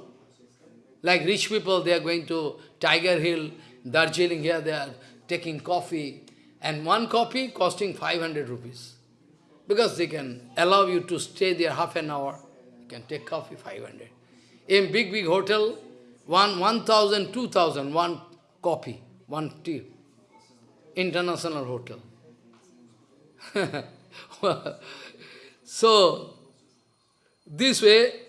A: Like rich people, they are going to Tiger Hill, Darjeeling here, they are taking coffee, and one coffee costing 500 rupees. Because they can allow you to stay there half an hour. You can take coffee 500. In big, big hotel, one 1,000, 2,000, one coffee, one tea. International hotel. so, this way,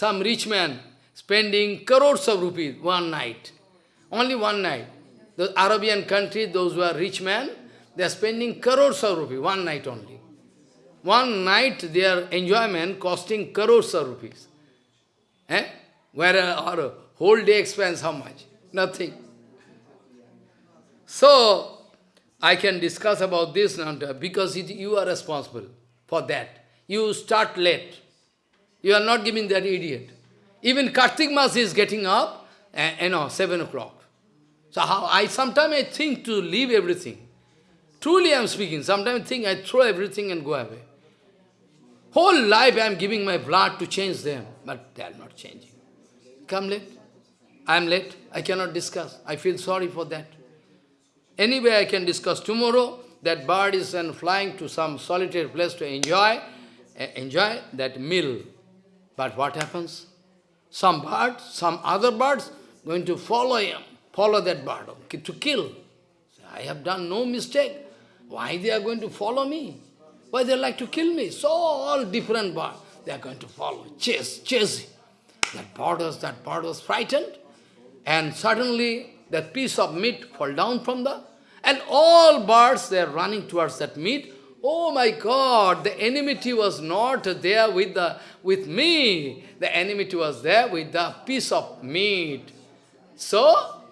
A: some rich man spending crores of rupees one night, only one night. The Arabian country, those who are rich men, they are spending crores of rupees, one night only. One night their enjoyment costing crores of rupees. Eh? Where our whole day expense how much? Nothing. So, I can discuss about this now because it, you are responsible for that. You start late. You are not giving that idiot. Even Kartik Mas is getting up, and, you know, 7 o'clock. So how I sometimes I think to leave everything. Truly I am speaking. Sometimes I think I throw everything and go away. Whole life I am giving my blood to change them, but they are not changing. Come late. I am late. I cannot discuss. I feel sorry for that. Anyway, I can discuss tomorrow. That bird is then flying to some solitary place to enjoy, uh, enjoy that meal. But what happens? Some birds, some other birds going to follow him, follow that bird to kill. I have done no mistake. Why they are going to follow me? Why they like to kill me? So all different birds, they are going to follow, chase, chase. That bird was, that bird was frightened, and suddenly that piece of meat fall down from the, and all birds, they are running towards that meat. Oh my God, the enmity was not there with, the, with me. The enmity was there with the piece of meat. So,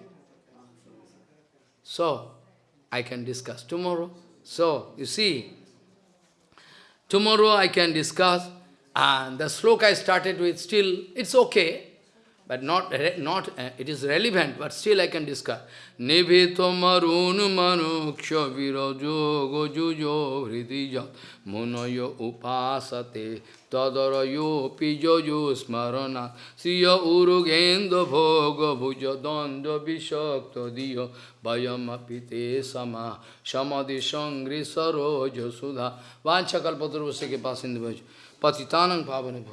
A: so, I can discuss tomorrow. So, you see, tomorrow I can discuss, and the sloka I started with still, it's okay. But not, not uh, it is relevant, but still I can discuss. Nivito marun manuksha virajo gojujo hridija munayo upasate tadarayo pijojo smarana. Siya urugendo bhoga bhuja danda vishakta diya vayamapite sama samadhi sangri saroja sudha. Vancha kalpatarvasya ke pasindu patitanang pavane